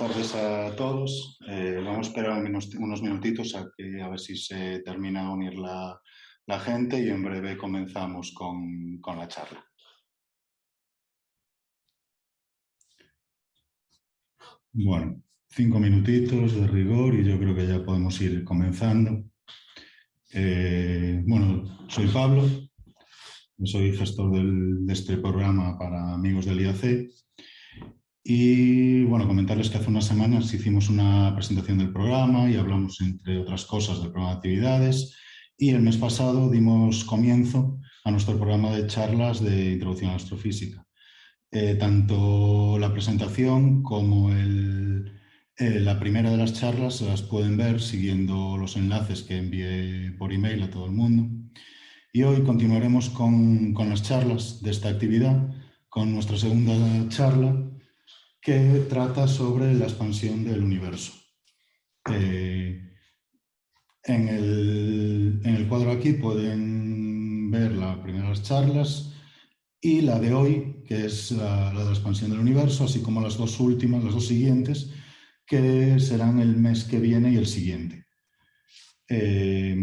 tardes a todos. Eh, vamos a esperar unos, unos, minutitos a, que, a ver si se termina de unir la, gente y en breve comenzamos con, con la charla. Bueno, cinco minutitos de rigor y yo creo que ya podemos ir comenzando. Eh, bueno, soy Pablo, soy gestor de este programa para amigos del IAC y bueno, comentarles que hace unas semanas hicimos una presentación del programa y hablamos entre otras cosas del programa de actividades y el mes pasado dimos comienzo a nuestro programa de charlas de introducción a la astrofísica. Eh, tanto la presentación como el, eh, la primera de las charlas se las pueden ver siguiendo los enlaces que envié por email a todo el mundo. Y hoy continuaremos con, con las charlas de esta actividad, con nuestra segunda charla, que trata sobre la expansión del universo. Eh, en, el, en, el, cuadro aquí pueden ver las primeras charlas y la de hoy, que es la, de la expansión del universo, así como las dos últimas, las dos siguientes, que serán el mes que viene y el siguiente. Eh,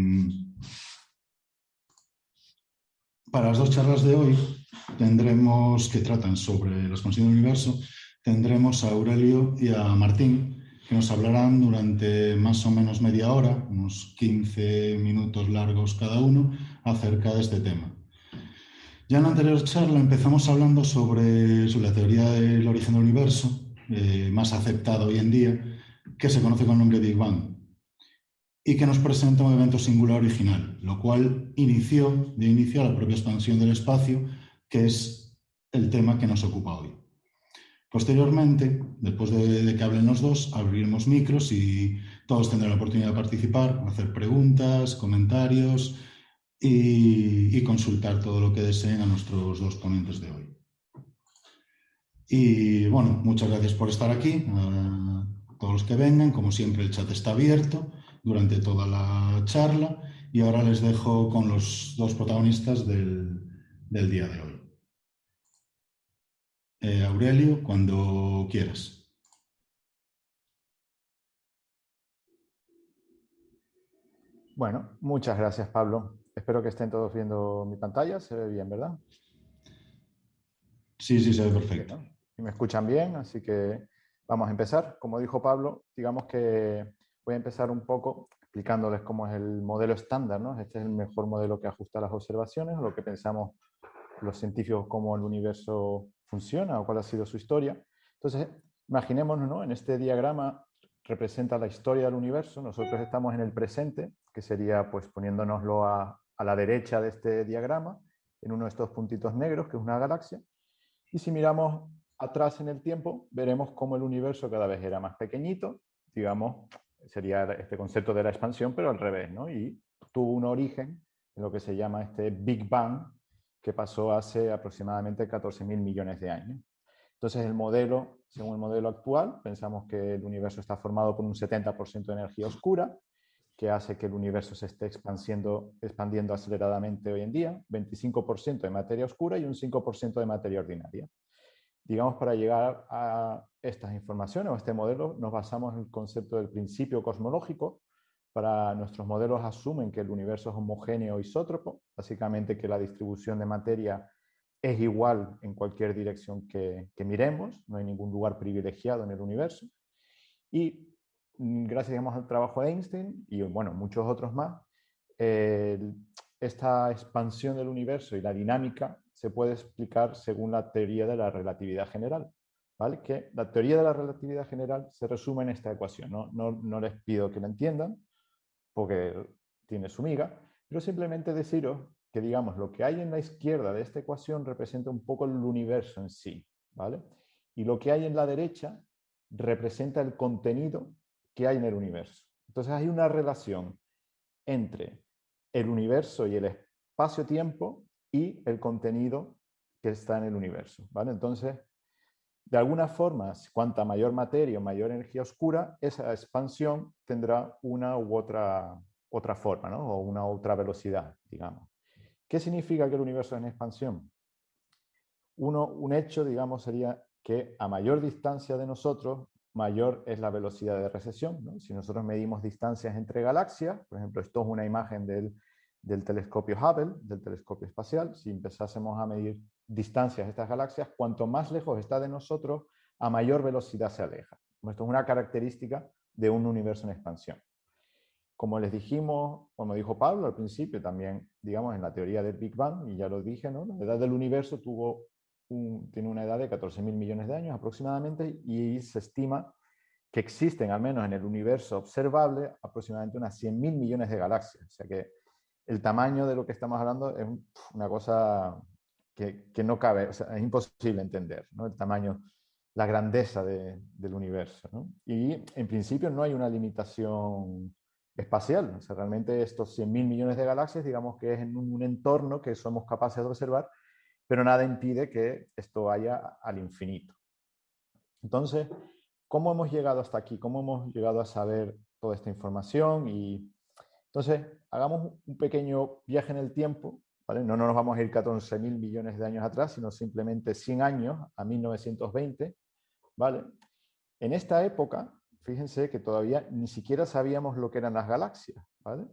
para las dos charlas de hoy tendremos que tratan sobre la expansión del universo, tendremos a Aurelio y a Martín, que nos hablarán durante más o menos media hora, unos 15 minutos largos cada uno, acerca de este tema. Ya en la anterior charla empezamos hablando sobre, sobre la teoría del origen del universo, eh, más aceptado hoy en día, que se conoce con el nombre de Big Bang, y que nos presenta un evento singular original, lo cual inició, de inicio la propia expansión del espacio, que es el tema que nos ocupa hoy. Posteriormente, después de, que hablen los dos, abriremos micros y todos tendrán la oportunidad de participar, hacer preguntas, comentarios y, y consultar todo lo que deseen a nuestros dos ponentes de hoy. Y bueno, muchas gracias por estar aquí, a todos los que vengan. Como siempre, el chat está abierto durante toda la charla y ahora les dejo con los dos protagonistas del, del día de hoy. Eh, Aurelio, cuando quieras. Bueno, muchas gracias, Pablo. Espero que estén todos viendo mi pantalla. Se ve bien, ¿verdad? Sí, sí, se ve perfecto y me escuchan bien, así que vamos a empezar. Como dijo Pablo, digamos que voy a empezar un poco explicándoles cómo es el modelo estándar, ¿no? Este es el mejor modelo que ajusta las observaciones, lo que pensamos los científicos cómo el universo funciona o cuál ha sido su historia. Entonces, imaginémonos, ¿no? En este diagrama representa la historia del universo, nosotros estamos en el presente, que sería pues poniéndonoslo a, a la derecha de este diagrama, en uno de estos puntitos negros, que es una galaxia. Y si miramos atrás en el tiempo, veremos cómo el universo cada vez era más pequeñito, digamos, sería este concepto de la expansión, pero al revés, ¿no? Y tuvo un origen en lo que se llama este Big Bang, pasó hace aproximadamente 14.000 millones de años. Entonces el modelo, según el modelo actual, pensamos que el universo está formado por un 70% de energía oscura, que hace que el universo se esté expandiendo, expandiendo aceleradamente hoy en día, 25% de materia oscura y un 5% de materia ordinaria digamos, para llegar a estas informaciones o a este modelo, nos basamos en el concepto del principio cosmológico. Para nuestros modelos asumen que el universo es homogéneo isótropo, básicamente que la distribución de materia es igual en cualquier dirección que, miremos, no hay ningún lugar privilegiado en el universo. Y mm, gracias digamos, al trabajo de Einstein y bueno, muchos otros más, esta expansión del universo y la dinámica se puede explicar según la teoría de la relatividad general. ¿vale? Que la teoría de la relatividad general se resume en esta ecuación. No, no les pido que la entiendan, porque tiene su miga, pero simplemente deciros que digamos lo que hay en la izquierda de esta ecuación representa un poco el universo en sí. ¿vale? Y lo que hay en la derecha representa el contenido que hay en el universo. Entonces hay una relación entre el universo y el espacio-tiempo y el contenido que está en el universo. ¿vale? Entonces, de alguna forma, cuanta mayor materia o mayor energía oscura, esa expansión tendrá una u otra, otra forma, o una otra velocidad, digamos. ¿Qué significa que el universo es en expansión? Uno, un hecho, digamos, sería que a mayor distancia de nosotros, mayor es la velocidad de recesión. Si nosotros medimos distancias entre galaxias, por ejemplo, esto es una imagen del, del telescopio Hubble, del telescopio espacial, si empezásemos a medir distancias estas galaxias, cuanto más lejos está de nosotros, a mayor velocidad se aleja. Esto es una característica de un universo en expansión. Como les dijimos, como dijo Pablo al principio, también, digamos, en la teoría del Big Bang, y ya lo dije, ¿no? la edad del universo tuvo tiene una edad de 14.000 millones de años aproximadamente y se estima que existen, al menos en el universo observable, aproximadamente unas 100.000 millones de galaxias. O sea que el tamaño de lo que estamos hablando es una cosa que, no cabe, o sea, es imposible entender, ¿no? el tamaño, la grandeza de, del universo. Y en principio no hay una limitación espacial, o sea, realmente estos 100.000 millones de galaxias, digamos que es en un entorno que somos capaces de observar pero nada impide que esto vaya al infinito. Entonces, ¿cómo hemos llegado hasta aquí? ¿Cómo hemos llegado a saber toda esta información? Y entonces, hagamos un pequeño viaje en el tiempo, ¿vale? No, no nos vamos a ir 14.000 millones de años atrás, sino simplemente 100 años, a 1920, ¿vale? En esta época, fíjense que todavía ni siquiera sabíamos lo que eran las galaxias, ¿vale?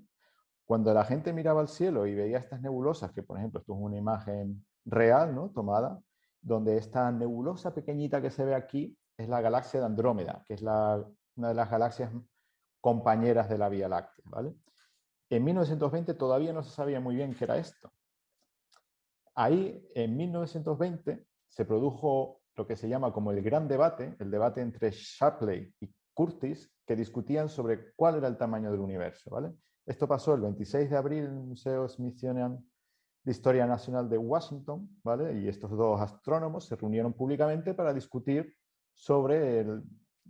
Cuando la gente miraba al cielo y veía estas nebulosas, que por ejemplo, esto es una imagen real, ¿no? tomada, donde esta nebulosa pequeñita que se ve aquí es la galaxia de Andrómeda, que es la, una de las galaxias compañeras de la Vía Láctea. ¿vale? En 1920 todavía no se sabía muy bien qué era esto. Ahí, en 1920, se produjo lo que se llama como el gran debate, el debate entre Shapley y Curtis, que discutían sobre cuál era el tamaño del universo. ¿vale? Esto pasó el 26 de abril en el Museo Smithsonian de Historia Nacional de Washington, ¿vale? y estos dos astrónomos se reunieron públicamente para discutir sobre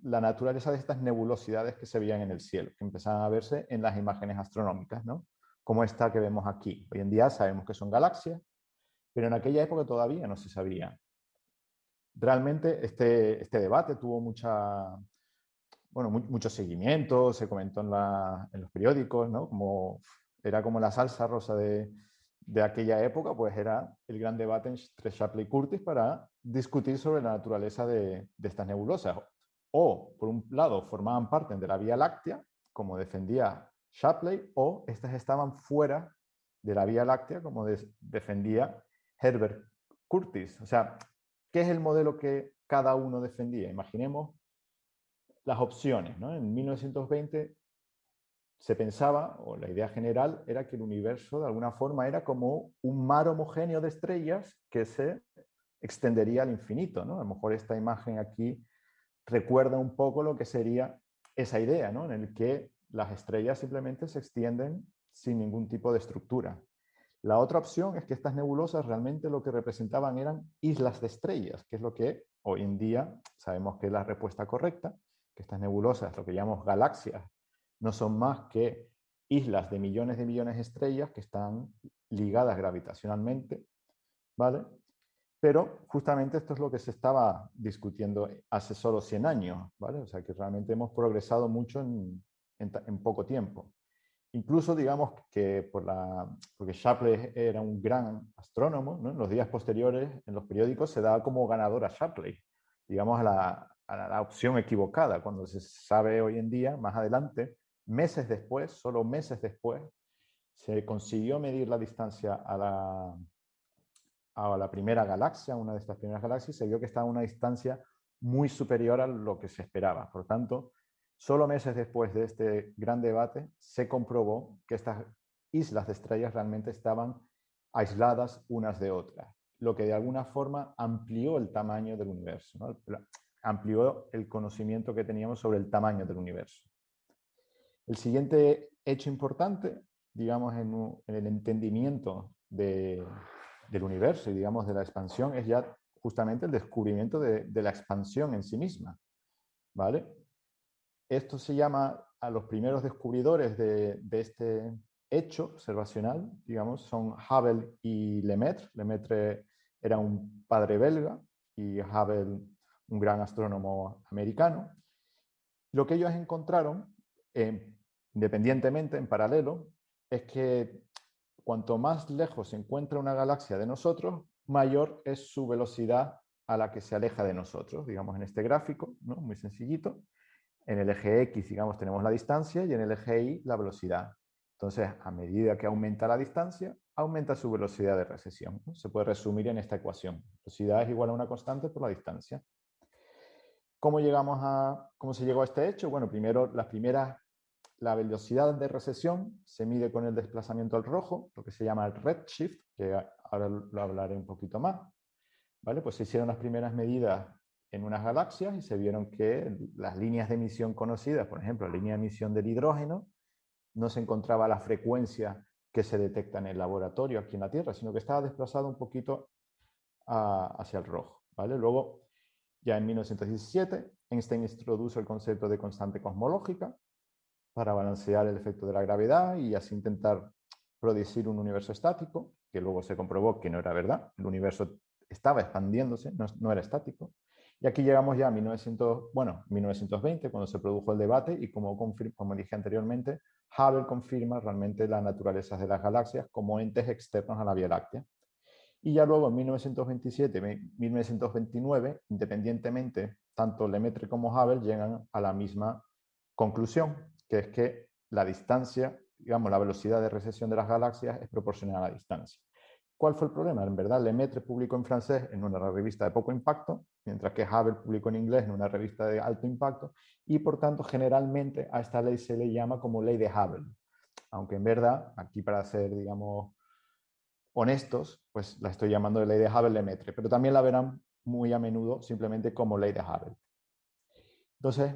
la naturaleza de estas nebulosidades que se veían en el cielo, que empezaban a verse en las imágenes astronómicas, ¿no? como esta que vemos aquí. Hoy en día sabemos que son galaxias, pero en aquella época todavía no se sabía. Realmente este, este debate tuvo mucha, bueno, mucho seguimiento, se comentó en, en los periódicos, ¿no? como, era como la salsa rosa de, de aquella época, pues era el gran debate entre Shapley y Curtis para discutir sobre la naturaleza de, estas nebulosas. O, por un lado, formaban parte de la Vía Láctea, como defendía Shapley, o estas estaban fuera de la Vía Láctea, como defendía Herbert Curtis. O sea, ¿qué es el modelo que cada uno defendía? Imaginemos las opciones. ¿no? En 1920 se pensaba, o la idea general, era que el universo de alguna forma era como un mar homogéneo de estrellas que se extendería al infinito. ¿no? A lo mejor esta imagen aquí recuerda un poco lo que sería esa idea, ¿no? en el que las estrellas simplemente se extienden sin ningún tipo de estructura. La otra opción es que estas nebulosas realmente lo que representaban eran islas de estrellas, que es lo que hoy en día sabemos que es la respuesta correcta, que estas nebulosas, lo que llamamos galaxias, no son más que islas de millones de millones de estrellas que están ligadas gravitacionalmente, ¿vale? Pero justamente esto es lo que se estaba discutiendo hace solo 100 años, ¿vale? O sea que realmente hemos progresado mucho en, poco tiempo. Incluso digamos que porque Shapley era un gran astrónomo, ¿no? en los días posteriores en los periódicos se da como ganador a Shapley, digamos a la, a la opción equivocada, cuando se sabe hoy en día, más adelante, Meses después, solo meses después, se consiguió medir la distancia a la, a la primera galaxia, una de estas primeras galaxias, y se vio que estaba a una distancia muy superior a lo que se esperaba. Por tanto, solo meses después de este gran debate, se comprobó que estas islas de estrellas realmente estaban aisladas unas de otras, lo que de alguna forma amplió el tamaño del universo, amplió el conocimiento que teníamos sobre el tamaño del universo. El siguiente hecho importante, digamos, en, el entendimiento del universo y, digamos, de la expansión es ya justamente el descubrimiento de, la expansión en sí misma. ¿Vale? Esto se llama a los primeros descubridores de, este hecho observacional, digamos, son Hubble y Lemaitre. Lemaitre era un padre belga y Hubble un gran astrónomo americano. Lo que ellos encontraron, eh, independientemente, en paralelo, es que cuanto más lejos se encuentra una galaxia de nosotros, mayor es su velocidad a la que se aleja de nosotros, digamos en este gráfico, ¿no? muy sencillito. En el eje X, digamos, tenemos la distancia y en el eje Y la velocidad. Entonces, a medida que aumenta la distancia, aumenta su velocidad de recesión. Se puede resumir en esta ecuación. Velocidad es igual a una constante por la distancia. ¿Cómo, llegamos a, ¿Cómo se llegó a este hecho? Bueno, primero, las primeras, la velocidad de recesión se mide con el desplazamiento al rojo, lo que se llama el redshift, que ahora lo hablaré un poquito más. ¿Vale? Pues se hicieron las primeras medidas en unas galaxias y se vieron que las líneas de emisión conocidas, por ejemplo, la línea de emisión del hidrógeno, no se encontraba la frecuencia que se detecta en el laboratorio aquí en la Tierra, sino que estaba desplazado un poquito hacia el rojo. ¿vale? Luego, ya en 1917, Einstein introduce el concepto de constante cosmológica para balancear el efecto de la gravedad y así intentar producir un universo estático, que luego se comprobó que no era verdad. El universo estaba expandiéndose, no, era estático. Y aquí llegamos ya a 1900, bueno, 1920, cuando se produjo el debate y como, como dije anteriormente, Hubble confirma realmente la naturaleza de las galaxias como entes externos a la Vía Láctea. Y ya luego en 1927 1929, independientemente, tanto Lemaitre como Hubble llegan a la misma conclusión, que es que la distancia, digamos, la velocidad de recesión de las galaxias es proporcional a la distancia. ¿Cuál fue el problema? En verdad, Lemaitre publicó en francés en una revista de poco impacto, mientras que Hubble publicó en inglés en una revista de alto impacto, y por tanto, generalmente a esta ley se le llama como ley de Hubble. Aunque en verdad, aquí para ser, digamos, honestos, pues la estoy llamando de ley de Hubble-Lemaitre, pero también la verán muy a menudo simplemente como ley de Hubble. Entonces,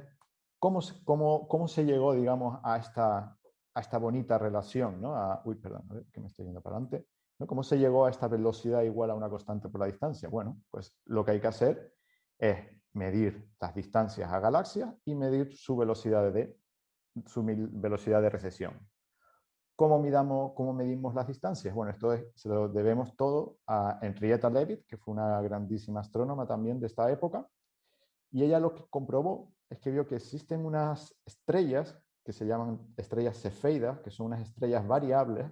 ¿cómo, cómo, cómo se llegó, digamos, a esta, a esta bonita relación? ¿no? uy, perdón, a ver, que me estoy yendo para adelante ¿Cómo se llegó a esta velocidad igual a una constante por la distancia? Bueno, pues lo que hay que hacer es medir las distancias a galaxias y medir su velocidad de, su velocidad de recesión. ¿Cómo, midamos, ¿Cómo medimos las distancias? Bueno, esto se lo debemos todo a Henrietta Leavitt, que fue una grandísima astrónoma también de esta época, y ella lo que comprobó es que vio que existen unas estrellas que se llaman estrellas cefeidas, que son unas estrellas variables,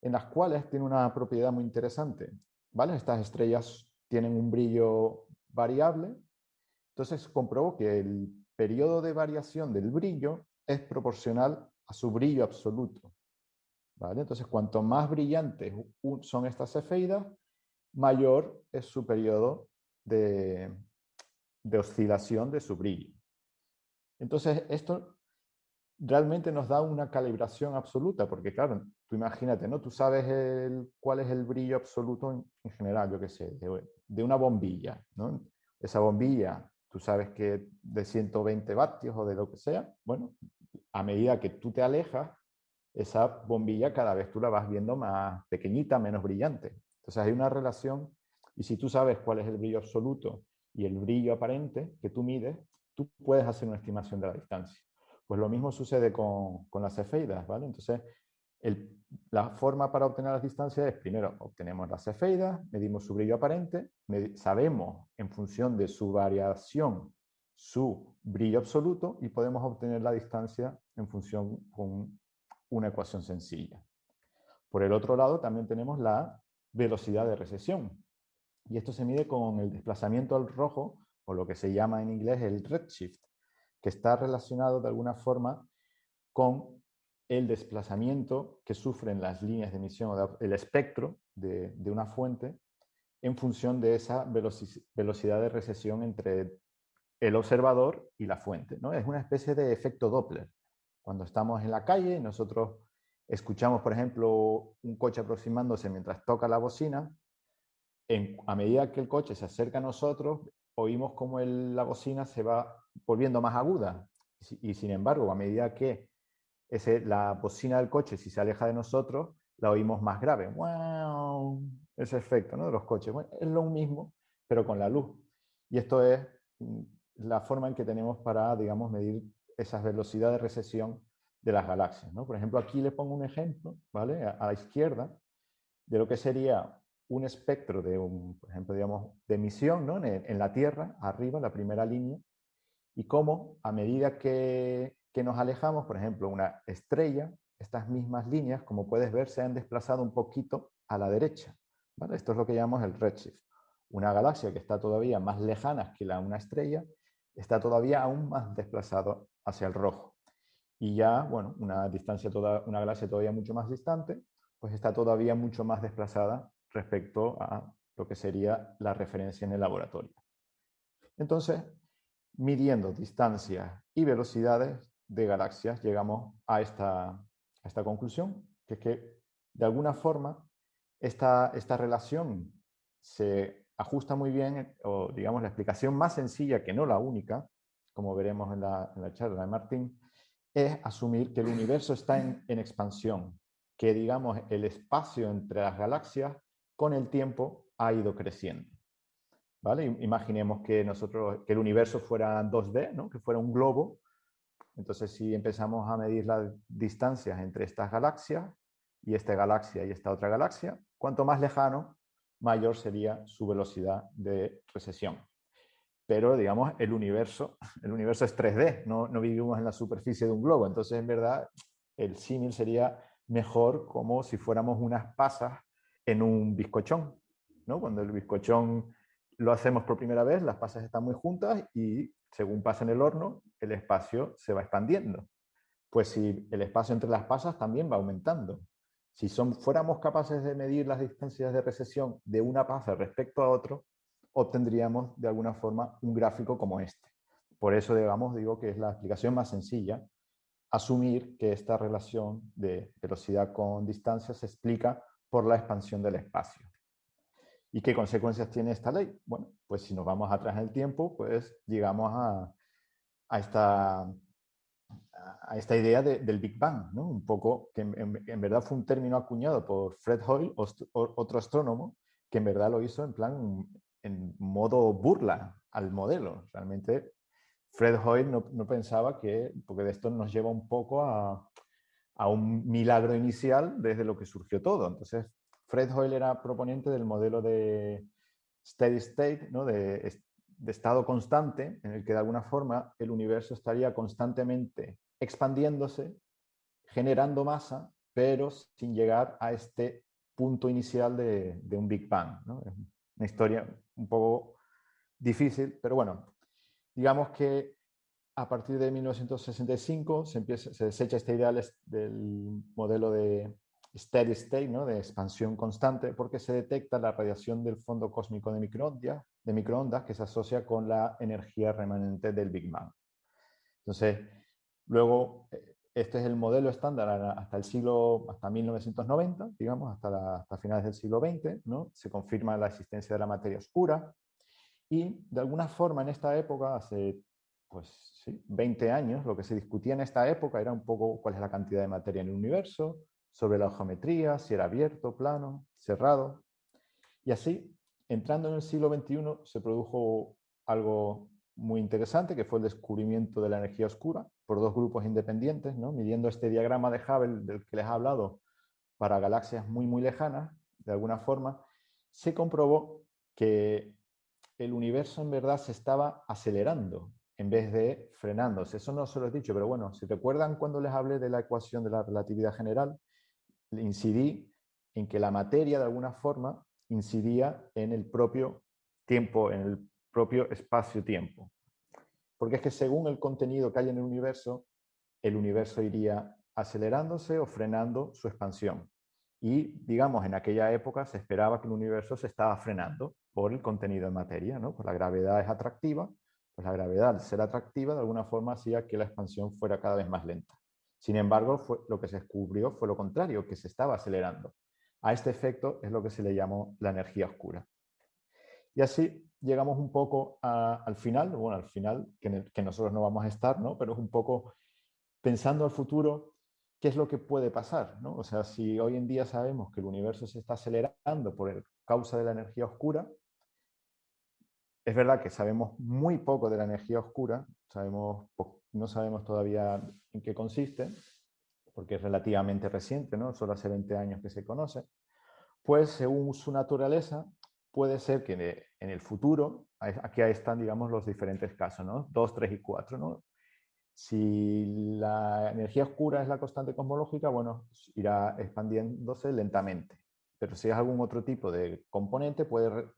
en las cuales tiene una propiedad muy interesante. ¿vale? Estas estrellas tienen un brillo variable, entonces comprobó que el periodo de variación del brillo es proporcional a su brillo absoluto. ¿vale? Entonces, cuanto más brillantes son estas cefeidas, mayor es su periodo de, de oscilación de su brillo. Entonces, esto realmente nos da una calibración absoluta, porque claro, tú imagínate, ¿no? Tú sabes el, cuál es el brillo absoluto en, general, yo qué sé, de, una bombilla, ¿no? Esa bombilla, tú sabes que de 120 vatios o de lo que sea, bueno, a medida que tú te alejas, esa bombilla cada vez tú la vas viendo más pequeñita, menos brillante. Entonces hay una relación, y si tú sabes cuál es el brillo absoluto y el brillo aparente que tú mides, tú puedes hacer una estimación de la distancia. Pues lo mismo sucede con, las cefeidas, ¿vale? Entonces, la forma para obtener las distancias es, primero, obtenemos las cefeidas, medimos su brillo aparente, sabemos en función de su variación su brillo absoluto y podemos obtener la distancia en función con una ecuación sencilla. Por el otro lado, también tenemos la velocidad de recesión. Y esto se mide con el desplazamiento al rojo, o lo que se llama en inglés el redshift que está relacionado de alguna forma con el desplazamiento que sufren las líneas de emisión, el espectro de, una fuente en función de esa velocidad de recesión entre el observador y la fuente. ¿no? Es una especie de efecto Doppler. Cuando estamos en la calle, nosotros escuchamos, por ejemplo, un coche aproximándose mientras toca la bocina, a medida que el coche se acerca a nosotros, oímos como la bocina se va volviendo más aguda. Y, sin embargo, a medida que ese, la bocina del coche, si se aleja de nosotros, la oímos más grave. ¡Wow! Ese efecto ¿no? de los coches. es lo mismo, pero con la luz. Y esto es mm, la forma en que tenemos para, digamos, medir esas velocidades de recesión de las galaxias. ¿no? Por ejemplo, aquí le pongo un ejemplo, ¿vale? A, la izquierda, de lo que sería un espectro de, un, por ejemplo, digamos, de emisión ¿no? en, la Tierra, arriba, la primera línea, y cómo a medida que, nos alejamos, por ejemplo, una estrella, estas mismas líneas, como puedes ver, se han desplazado un poquito a la derecha. ¿vale? Esto es lo que llamamos el redshift. Una galaxia que está todavía más lejana que la, una estrella está todavía aún más desplazado hacia el rojo. Y ya, bueno, una, distancia toda, una galaxia todavía mucho más distante, pues está todavía mucho más desplazada respecto a lo que sería la referencia en el laboratorio. Entonces, midiendo distancias y velocidades de galaxias, llegamos a esta, esta conclusión, que es que de alguna forma esta, esta relación se ajusta muy bien, o digamos la explicación más sencilla, que no la única, como veremos en la, en la charla de Martín, es asumir que el universo está en, en, expansión, que digamos el espacio entre las galaxias con el tiempo ha ido creciendo. ¿Vale? Imaginemos que, nosotros, que el universo fuera 2D, ¿no? que fuera un globo. Entonces, si empezamos a medir las distancias entre estas galaxias y esta galaxia y esta otra galaxia, cuanto más lejano, mayor sería su velocidad de recesión. Pero, digamos, el universo, el universo es 3D, no, no vivimos en la superficie de un globo. Entonces, en verdad, el símil sería mejor como si fuéramos unas pasas en un bizcochón. ¿no? Cuando el bizcochón lo hacemos por primera vez, las pasas están muy juntas y según pasa en el horno, el espacio se va expandiendo. Pues si el espacio entre las pasas también va aumentando. Si fuéramos capaces de medir las distancias de recesión de una pasa respecto a otro, obtendríamos de alguna forma un gráfico como este. Por eso, digamos, digo que es la explicación más sencilla, asumir que esta relación de velocidad con distancia se explica por la expansión del espacio. ¿Y qué consecuencias tiene esta ley? Bueno, pues si nos vamos atrás en el tiempo, pues llegamos a, a esta, a esta idea del Big Bang, ¿no? un poco que en, verdad fue un término acuñado por Fred Hoyle, otro astrónomo, que en verdad lo hizo en plan, en modo burla al modelo. Realmente Fred Hoyle no, no pensaba que, porque de esto nos lleva un poco a, a un milagro inicial desde lo que surgió todo. Entonces, Fred Hoyle era proponente del modelo de steady state, ¿no? de, estado constante, en el que de alguna forma el universo estaría constantemente expandiéndose, generando masa, pero sin llegar a este punto inicial de, un Big Bang. Es una historia un poco difícil, pero bueno, digamos que a partir de 1965 se, empieza, se desecha esta idea del modelo de steady state, ¿no? de expansión constante, porque se detecta la radiación del fondo cósmico de microondas, de microondas que se asocia con la energía remanente del Big Bang. Entonces, Luego, eh, este es el modelo estándar hasta el siglo, hasta 1990, digamos, hasta, hasta finales del siglo XX, ¿no? Se confirma la existencia de la materia oscura y de alguna forma en esta época, hace pues, sí, 20 años, lo que se discutía en esta época era un poco cuál es la cantidad de materia en el universo, sobre la geometría, si era abierto, plano, cerrado. Y así, entrando en el siglo XXI, se produjo algo muy interesante, que fue el descubrimiento de la energía oscura por dos grupos independientes, ¿no? midiendo este diagrama de Hubble del que les he hablado para galaxias muy, muy lejanas, de alguna forma, se comprobó que el universo en verdad se estaba acelerando en vez de frenándose. Eso no se lo he dicho, pero bueno, si recuerdan cuando les hablé de la ecuación de la relatividad general, incidí en que la materia de alguna forma incidía en el propio tiempo, en el propio espacio-tiempo. Porque es que según el contenido que hay en el universo, el universo iría acelerándose o frenando su expansión. Y, digamos, en aquella época se esperaba que el universo se estaba frenando por el contenido de materia, ¿no? Pues la gravedad es atractiva, pues la gravedad, al ser atractiva, de alguna forma hacía que la expansión fuera cada vez más lenta. Sin embargo, lo que se descubrió fue lo contrario, que se estaba acelerando. A este efecto es lo que se le llamó la energía oscura. Y así llegamos un poco al final, bueno, al final, que, nosotros no vamos a estar, ¿no? Pero es un poco pensando al futuro, ¿qué es lo que puede pasar? ¿no? O sea, si hoy en día sabemos que el universo se está acelerando por causa de la energía oscura, es verdad que sabemos muy poco de la energía oscura, sabemos, no sabemos todavía en qué consiste, porque es relativamente reciente, ¿no? solo hace 20 años que se conoce, pues según su naturaleza puede ser que en el futuro, aquí están, digamos, los diferentes casos, ¿no? 2, 3 y 4, ¿no? Si la energía oscura es la constante cosmológica, bueno, irá expandiéndose lentamente. Pero si es algún otro tipo de componente, puede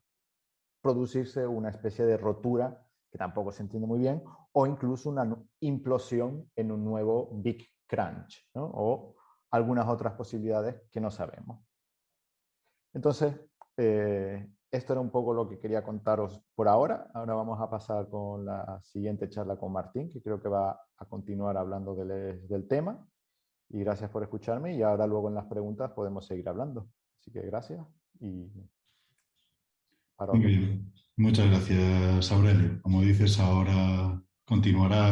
producirse una especie de rotura, que tampoco se entiende muy bien, o incluso una implosión en un nuevo Big Crunch, o algunas otras posibilidades que no sabemos. Entonces, eh, esto era un poco lo que quería contaros por ahora. Ahora vamos a pasar con la siguiente charla con Martín, que creo que va a continuar hablando del, del tema. Y gracias por escucharme y ahora luego en las preguntas podemos seguir hablando. Así que gracias y... Muy bien. Muchas gracias, Aurelio. Como dices, ahora continuará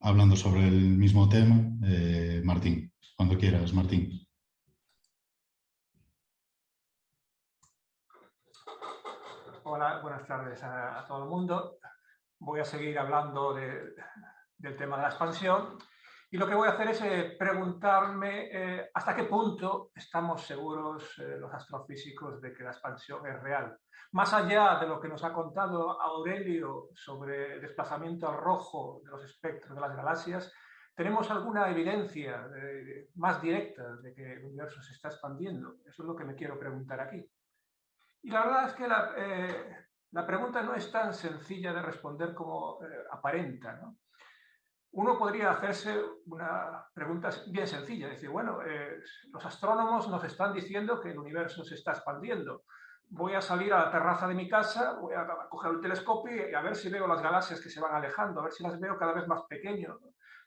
hablando sobre el mismo tema. Eh, Martín, cuando quieras, Martín. Hola, buenas tardes a, todo el mundo. Voy a seguir hablando del tema de la expansión y lo que voy a hacer es eh, preguntarme eh, hasta qué punto estamos seguros eh, los astrofísicos de que la expansión es real. Más allá de lo que nos ha contado Aurelio sobre el desplazamiento al rojo de los espectros de las galaxias, ¿tenemos alguna evidencia más directa de que el universo se está expandiendo? Eso es lo que me quiero preguntar aquí. Y la verdad es que la, eh, la pregunta no es tan sencilla de responder como eh, aparenta. ¿no? Uno podría hacerse una pregunta bien sencilla, decir, bueno, eh, los astrónomos nos están diciendo que el universo se está expandiendo. Voy a salir a la terraza de mi casa, voy a coger el telescopio y a ver si veo las galaxias que se van alejando, a ver si las veo cada vez más pequeñas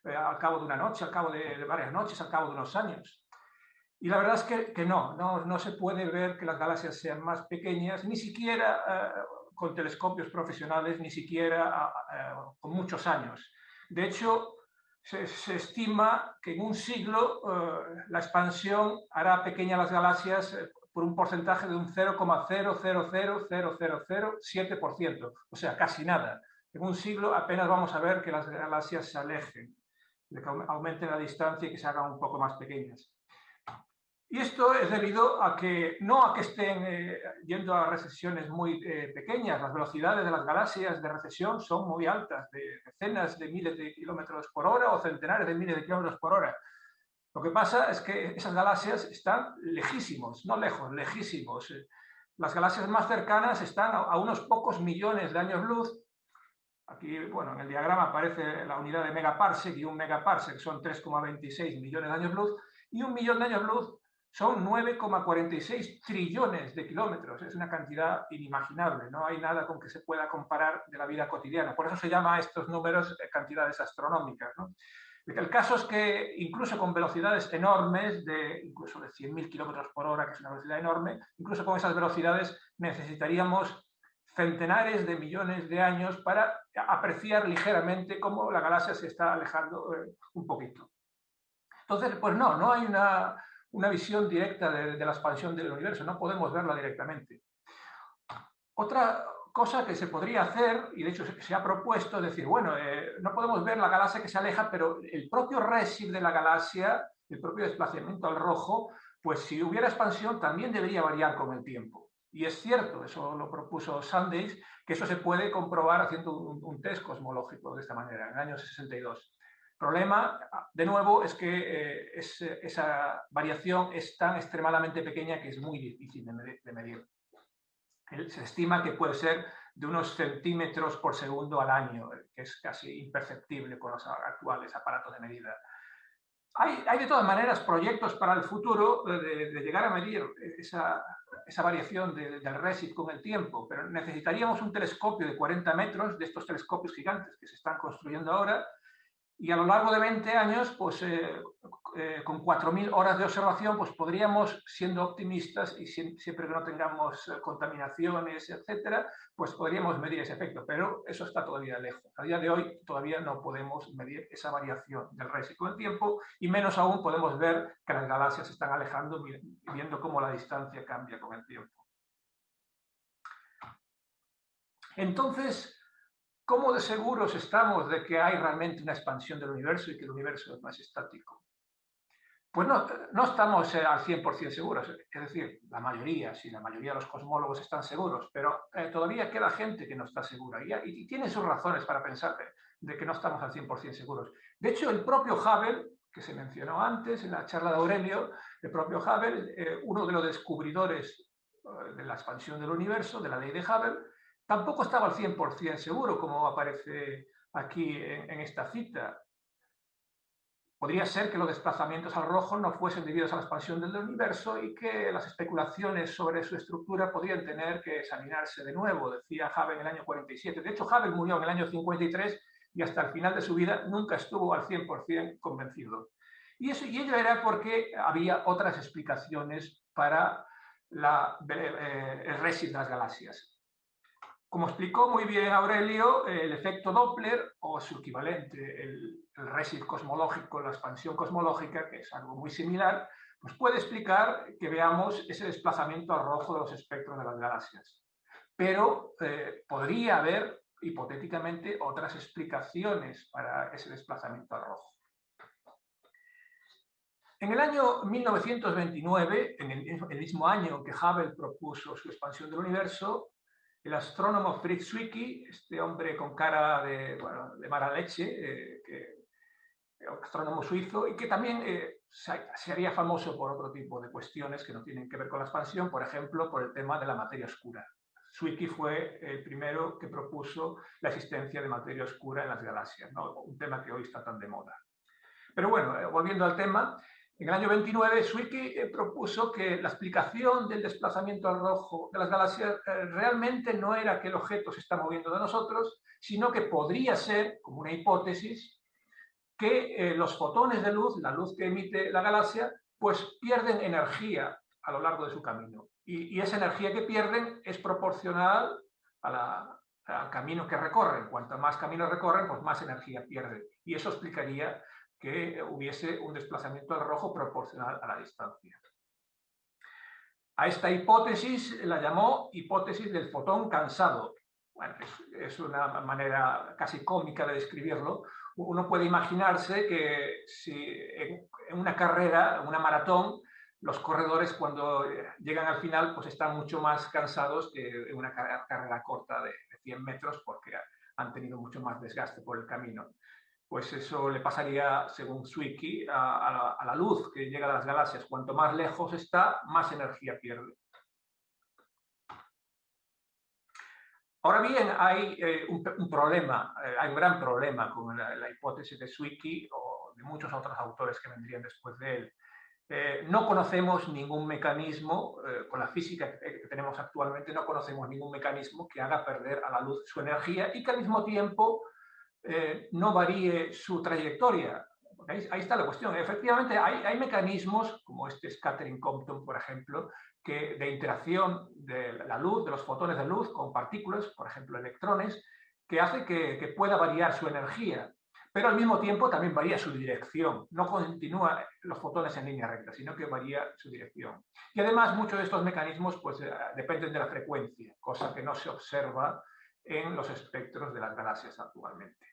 al cabo de una noche, al cabo de varias noches, al cabo de unos años. Y la verdad es que, que no, no, no, se puede ver que las galaxias sean más pequeñas, ni siquiera eh, con telescopios profesionales, ni siquiera con muchos años. De hecho, se, estima que en un siglo eh, la expansión hará pequeñas las galaxias eh, por un porcentaje de un 0,000007%, o sea, casi nada. En un siglo apenas vamos a ver que las galaxias se alejen, que aumenten la distancia y que se hagan un poco más pequeñas. Y esto es debido a que, no a que estén eh, yendo a recesiones muy eh, pequeñas, las velocidades de las galaxias de recesión son muy altas, de decenas de miles de kilómetros por hora o centenares de miles de kilómetros por hora. Lo que pasa es que esas galaxias están lejísimos, no lejos, lejísimos. Las galaxias más cercanas están a, unos pocos millones de años luz. Aquí, bueno, en el diagrama aparece la unidad de megaparsec y un megaparsec son 3,26 millones de años luz y un millón de años luz son 9,46 trillones de kilómetros. Es una cantidad inimaginable. No hay nada con que se pueda comparar de la vida cotidiana. Por eso se llama estos números eh, cantidades astronómicas. El caso es que incluso con velocidades enormes, de incluso de 100.000 kilómetros por hora, que es una velocidad enorme, incluso con esas velocidades necesitaríamos centenares de millones de años para apreciar ligeramente cómo la galaxia se está alejando eh, un poquito. Entonces, pues no, no hay una, una visión directa de, la expansión del universo, no podemos verla directamente. Otra cosa que se podría hacer, y de hecho se, ha propuesto, es decir, bueno, eh, no podemos ver la galaxia que se aleja, pero el propio resid de la galaxia, el propio desplazamiento al rojo, pues si hubiera expansión también debería variar con el tiempo. Y es cierto, eso lo propuso Sanders, que eso se puede comprobar haciendo un, un test cosmológico de esta manera, en el año 62 problema, de nuevo, es que eh, esa variación es tan extremadamente pequeña que es muy difícil de medir. Se estima que puede ser de unos centímetros por segundo al año, que es casi imperceptible con los actuales aparatos de medida. Hay, de todas maneras proyectos para el futuro de, llegar a medir esa, variación del RESIT con el tiempo, pero necesitaríamos un telescopio de 40 metros, de estos telescopios gigantes que se están construyendo ahora, y a lo largo de 20 años, pues eh, eh, con 4.000 horas de observación, pues podríamos, siendo optimistas y siempre que no tengamos eh, contaminaciones, etcétera, pues podríamos medir ese efecto, pero eso está todavía lejos. A día de hoy todavía no podemos medir esa variación del résico del tiempo y menos aún podemos ver que las galaxias se están alejando viendo cómo la distancia cambia con el tiempo. Entonces, ¿Cómo de seguros estamos de que hay realmente una expansión del universo y que el universo es más estático? Pues no, no estamos eh, al 100% seguros, es decir, la mayoría, sí, la mayoría de los cosmólogos están seguros, pero eh, todavía queda gente que no está segura y, tiene sus razones para pensar de, que no estamos al 100% seguros. De hecho, el propio Hubble, que se mencionó antes en la charla de Aurelio, el propio Hubble, eh, uno de los descubridores de la expansión del universo, de la ley de Hubble, tampoco estaba al 100% seguro, como aparece aquí en, esta cita. Podría ser que los desplazamientos al rojo no fuesen debidos a la expansión del universo y que las especulaciones sobre su estructura podrían tener que examinarse de nuevo, decía Hubble en el año 47. De hecho, Hubble murió en el año 53 y hasta el final de su vida nunca estuvo al 100% convencido. Y, eso, y ello era porque había otras explicaciones para la, eh, el résid de las galaxias. Como explicó muy bien Aurelio, el efecto Doppler o su equivalente, el, el cosmológico, la expansión cosmológica, que es algo muy similar, pues puede explicar que veamos ese desplazamiento al rojo de los espectros de las galaxias. Pero eh, podría haber, hipotéticamente, otras explicaciones para ese desplazamiento al rojo. En el año 1929, en el mismo año que Hubble propuso su expansión del universo, el astrónomo Fritz Zwicky, este hombre con cara de, bueno, de mala leche, eh, que, astrónomo suizo, y que también eh, se, haría famoso por otro tipo de cuestiones que no tienen que ver con la expansión, por ejemplo, por el tema de la materia oscura. Zwicky fue el primero que propuso la existencia de materia oscura en las galaxias, un tema que hoy está tan de moda. Pero bueno, eh, volviendo al tema, en el año 29, Zwicky eh, propuso que la explicación del desplazamiento al rojo de las galaxias eh, realmente no era que el objeto se está moviendo de nosotros, sino que podría ser, como una hipótesis, que eh, los fotones de luz, la luz que emite la galaxia, pues pierden energía a lo largo de su camino. Y, esa energía que pierden es proporcional al camino que recorren. Cuanto más camino recorren, pues más energía pierden. Y eso explicaría que hubiese un desplazamiento al rojo proporcional a la distancia. A esta hipótesis la llamó hipótesis del fotón cansado. Bueno, es, una manera casi cómica de describirlo. Uno puede imaginarse que si en, una carrera, una maratón, los corredores cuando llegan al final pues están mucho más cansados que en una carrera corta de 100 metros porque han tenido mucho más desgaste por el camino pues eso le pasaría, según Zwicky, a, la, luz que llega a las galaxias. Cuanto más lejos está, más energía pierde. Ahora bien, hay eh, un, problema, eh, hay un gran problema con la, hipótesis de Zwicky o de muchos otros autores que vendrían después de él. Eh, no conocemos ningún mecanismo, con la física que tenemos actualmente, no conocemos ningún mecanismo que haga perder a la luz su energía y que al mismo tiempo eh, no varíe su trayectoria. Ahí, está la cuestión. Efectivamente, hay, mecanismos, como este scattering Compton, por ejemplo, que de interacción de la luz, de los fotones de luz con partículas, por ejemplo, electrones, que hace que, pueda variar su energía, pero al mismo tiempo también varía su dirección. No continúa los fotones en línea recta, sino que varía su dirección. Y además muchos de estos mecanismos pues, eh, dependen de la frecuencia, cosa que no se observa en los espectros de las galaxias actualmente.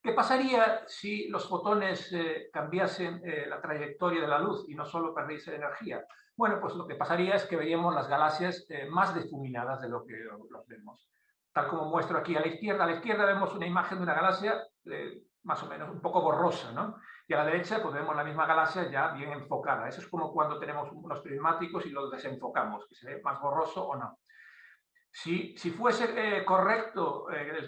¿Qué pasaría si los fotones eh, cambiasen eh, la trayectoria de la luz y no solo perdiesen energía? Bueno, pues lo que pasaría es que veríamos las galaxias eh, más difuminadas de lo que los vemos. Tal como muestro aquí a la izquierda, a la izquierda vemos una imagen de una galaxia más o menos un poco borrosa, ¿no? Y a la derecha pues vemos la misma galaxia ya bien enfocada. Eso es como cuando tenemos unos prismáticos y los desenfocamos, que se ve más borroso o no. Si, fuese correcto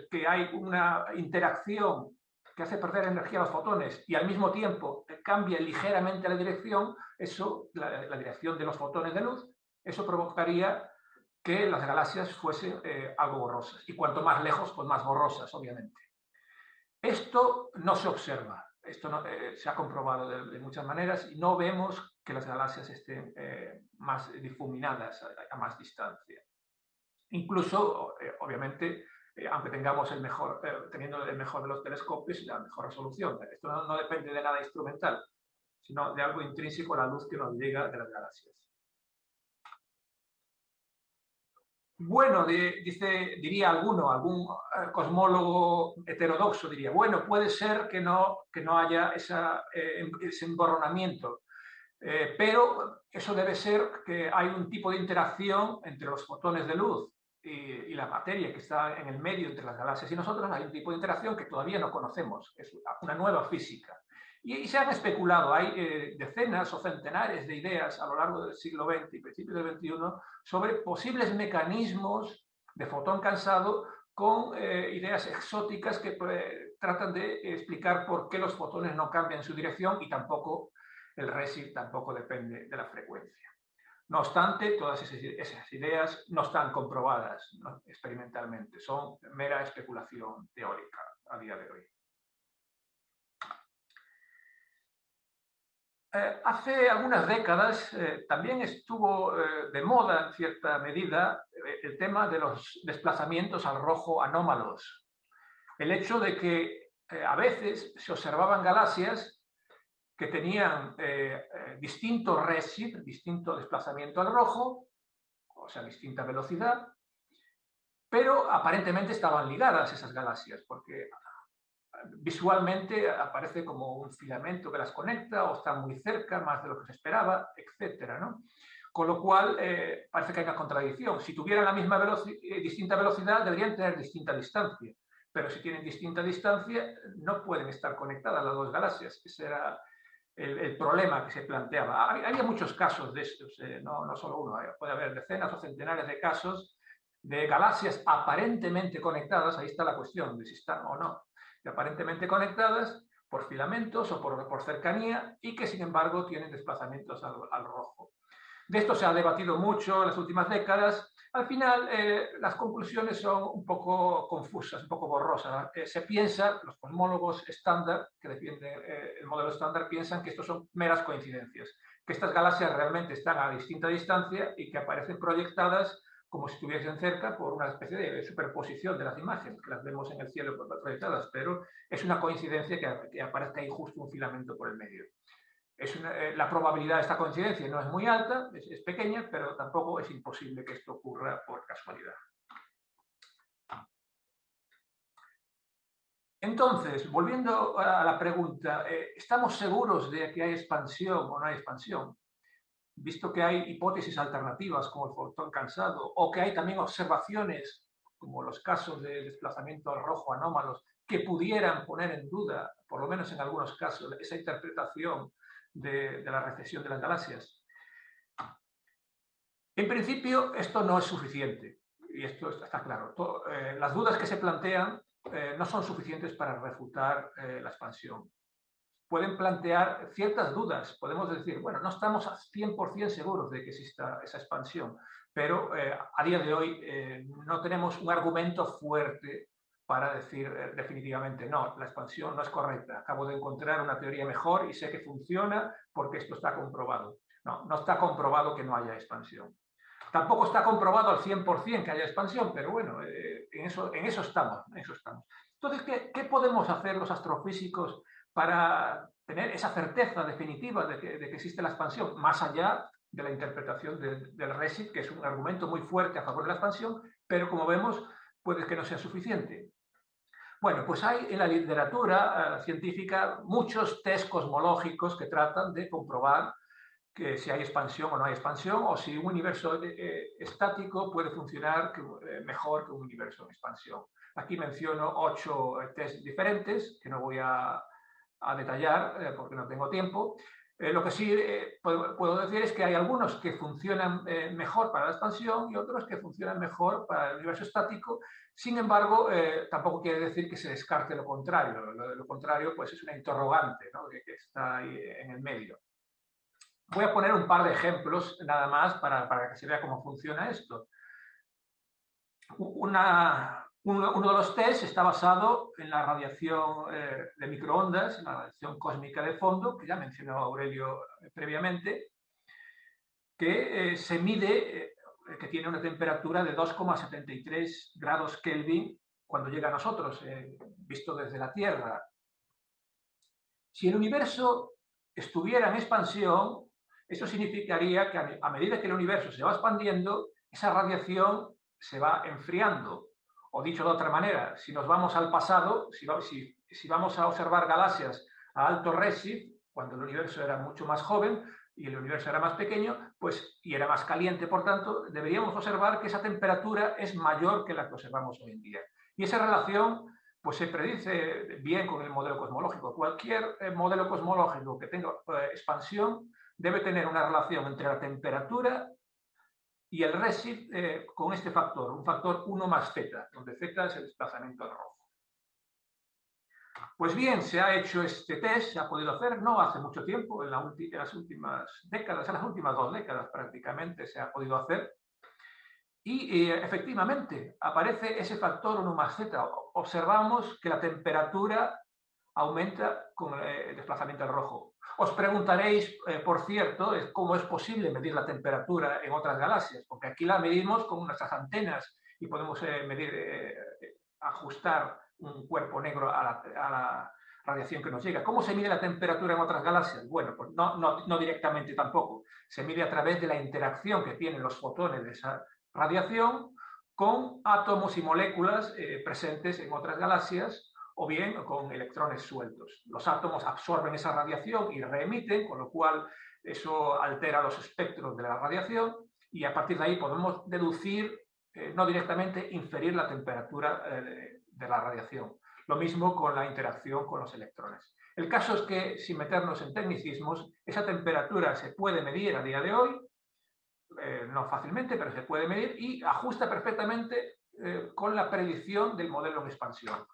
que hay una interacción que hace perder energía a los fotones y al mismo tiempo cambia ligeramente la dirección, eso, la, dirección de los fotones de luz, eso provocaría que las galaxias fuesen eh, algo borrosas. Y cuanto más lejos, pues más borrosas, obviamente. Esto no se observa, esto no, eh, se ha comprobado de, muchas maneras y no vemos que las galaxias estén eh, más difuminadas a, más distancia. Incluso, obviamente, eh, aunque tengamos el mejor, eh, teniendo el mejor de los telescopios y la mejor resolución. Esto no, depende de nada instrumental, sino de algo intrínseco a la luz que nos llega de las galaxias. Bueno, dice, diría alguno, algún eh, cosmólogo heterodoxo diría, bueno, puede ser que no, que no haya esa, ese emborronamiento, pero eso debe ser que hay un tipo de interacción entre los fotones de luz y, la materia que está en el medio entre las galaxias y nosotros, hay un tipo de interacción que todavía no conocemos, es una nueva física. Y, se han especulado, hay eh, decenas o centenares de ideas a lo largo del siglo XX y principios del XXI sobre posibles mecanismos de fotón cansado con eh, ideas exóticas que pues, tratan de explicar por qué los fotones no cambian su dirección y tampoco el resid tampoco depende de la frecuencia. No obstante, todas esas ideas no están comprobadas experimentalmente, son mera especulación teórica a día de hoy. Eh, hace algunas décadas eh, también estuvo eh, de moda en cierta medida el tema de los desplazamientos al rojo anómalos. El hecho de que a veces se observaban galaxias que tenían eh, eh, distinto resid, distinto desplazamiento al rojo, o sea, distinta velocidad, pero aparentemente estaban ligadas esas galaxias, porque visualmente aparece como un filamento que las conecta o están muy cerca, más de lo que se esperaba, etc. ¿no? Con lo cual, eh, parece que hay una contradicción. Si tuvieran la misma distinta velocidad, deberían tener distinta distancia. Pero si tienen distinta distancia, no pueden estar conectadas las dos galaxias. Ese era el, problema que se planteaba. Había muchos casos de estos, eh, no, no, solo uno, eh, puede haber decenas o centenares de casos de galaxias aparentemente conectadas, ahí está la cuestión de si están o no, aparentemente conectadas por filamentos o por, por cercanía y que sin embargo tienen desplazamientos al, al rojo. De esto se ha debatido mucho en las últimas décadas al final, eh, las conclusiones son un poco confusas, un poco borrosas. Eh, se piensa, los cosmólogos estándar, que defienden eh, el modelo estándar, piensan que estos son meras coincidencias, que estas galaxias realmente están a distinta distancia y que aparecen proyectadas como si estuviesen cerca por una especie de superposición de las imágenes, que las vemos en el cielo proyectadas, pero es una coincidencia que, que aparezca ahí justo un filamento por el medio. Eh, la probabilidad de esta coincidencia no es muy alta, es, pequeña, pero tampoco es imposible que esto ocurra por casualidad. Entonces, volviendo a la pregunta, eh, ¿estamos seguros de que hay expansión o no hay expansión? Visto que hay hipótesis alternativas como el fotón cansado o que hay también observaciones como los casos de desplazamiento rojo anómalos que pudieran poner en duda, por lo menos en algunos casos, esa interpretación de, la recesión de las galaxias. En principio, esto no es suficiente, y esto está claro. Eh, las dudas que se plantean eh, no son suficientes para refutar eh, la expansión. Pueden plantear ciertas dudas, podemos decir, bueno, no estamos 100% seguros de que exista esa expansión, pero a día de hoy no tenemos un argumento fuerte para decir eh, definitivamente no, la expansión no es correcta. Acabo de encontrar una teoría mejor y sé que funciona porque esto está comprobado. No, no está comprobado que no haya expansión. Tampoco está comprobado al 100% que haya expansión, pero bueno, eh, en, eso, en, eso estamos, en eso estamos. Entonces, ¿qué, ¿qué, podemos hacer los astrofísicos para tener esa certeza definitiva de que, de que existe la expansión, más allá de la interpretación del RESIT, que es un argumento muy fuerte a favor de la expansión, pero como vemos, puede que no sea suficiente. Bueno, pues hay en la literatura eh, científica muchos test cosmológicos que tratan de comprobar que si hay expansión o no hay expansión, o si un universo eh, eh, estático puede funcionar mejor que un universo en expansión. Aquí menciono ocho test diferentes, que no voy a, a detallar porque no tengo tiempo, eh, lo que sí eh, puedo, decir es que hay algunos que funcionan eh, mejor para la expansión y otros que funcionan mejor para el universo estático. Sin embargo, tampoco quiere decir que se descarte lo contrario. Lo, contrario pues es una interrogante que, que, está ahí en el medio. Voy a poner un par de ejemplos nada más para, para que se vea cómo funciona esto. Una, uno, de los test está basado en la radiación eh, de microondas, la radiación cósmica de fondo, que ya mencionó Aurelio eh, previamente, que eh, se mide, que tiene una temperatura de 2,73 grados Kelvin cuando llega a nosotros, visto desde la Tierra. Si el universo estuviera en expansión, eso significaría que a medida que el universo se va expandiendo, esa radiación se va enfriando o dicho de otra manera, si nos vamos al pasado, si, vamos a observar galaxias a alto redshift, cuando el universo era mucho más joven, y el universo era más pequeño, pues, y era más caliente, por tanto, deberíamos observar que esa temperatura es mayor que la que observamos hoy en día. Y esa relación pues se predice bien con el modelo cosmológico. Cualquier eh, modelo cosmológico que tenga eh, expansión debe tener una relación entre la temperatura y el RESIF eh, con este factor, un factor 1 más z, donde z es el desplazamiento al rojo. Pues bien, se ha hecho este test, se ha podido hacer, no hace mucho tiempo, en, las últimas décadas, en las últimas dos décadas prácticamente se ha podido hacer, y eh, efectivamente aparece ese factor 1 más z. Observamos que la temperatura aumenta con eh, el desplazamiento al rojo. Os preguntaréis, eh, por cierto, cómo es posible medir la temperatura en otras galaxias, porque aquí la medimos con nuestras antenas y podemos medir, ajustar un cuerpo negro a la, radiación que nos llega. ¿Cómo se mide la temperatura en otras galaxias? Bueno, pues no, directamente tampoco. Se mide a través de la interacción que tienen los fotones de esa radiación con átomos y moléculas eh, presentes en otras galaxias o bien con electrones sueltos. Los átomos absorben esa radiación y reemiten, con lo cual eso altera los espectros de la radiación y a partir de ahí podemos deducir, eh, no directamente, inferir la temperatura eh, de la radiación. Lo mismo con la interacción con los electrones. El caso es que, sin meternos en tecnicismos, esa temperatura se puede medir a día de hoy eh, no fácilmente, pero se puede medir y ajusta perfectamente con la predicción del modelo en expansión.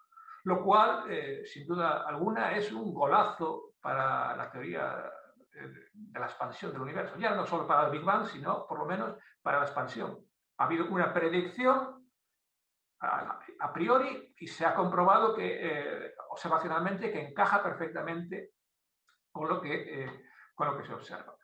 Lo cual, eh, sin duda alguna, es un golazo para la teoría de la expansión del universo. Ya no solo para el Big Bang, sino por lo menos para la expansión. Ha habido una predicción a, priori y se ha comprobado que observacionalmente que encaja perfectamente con lo que, con lo que se observa.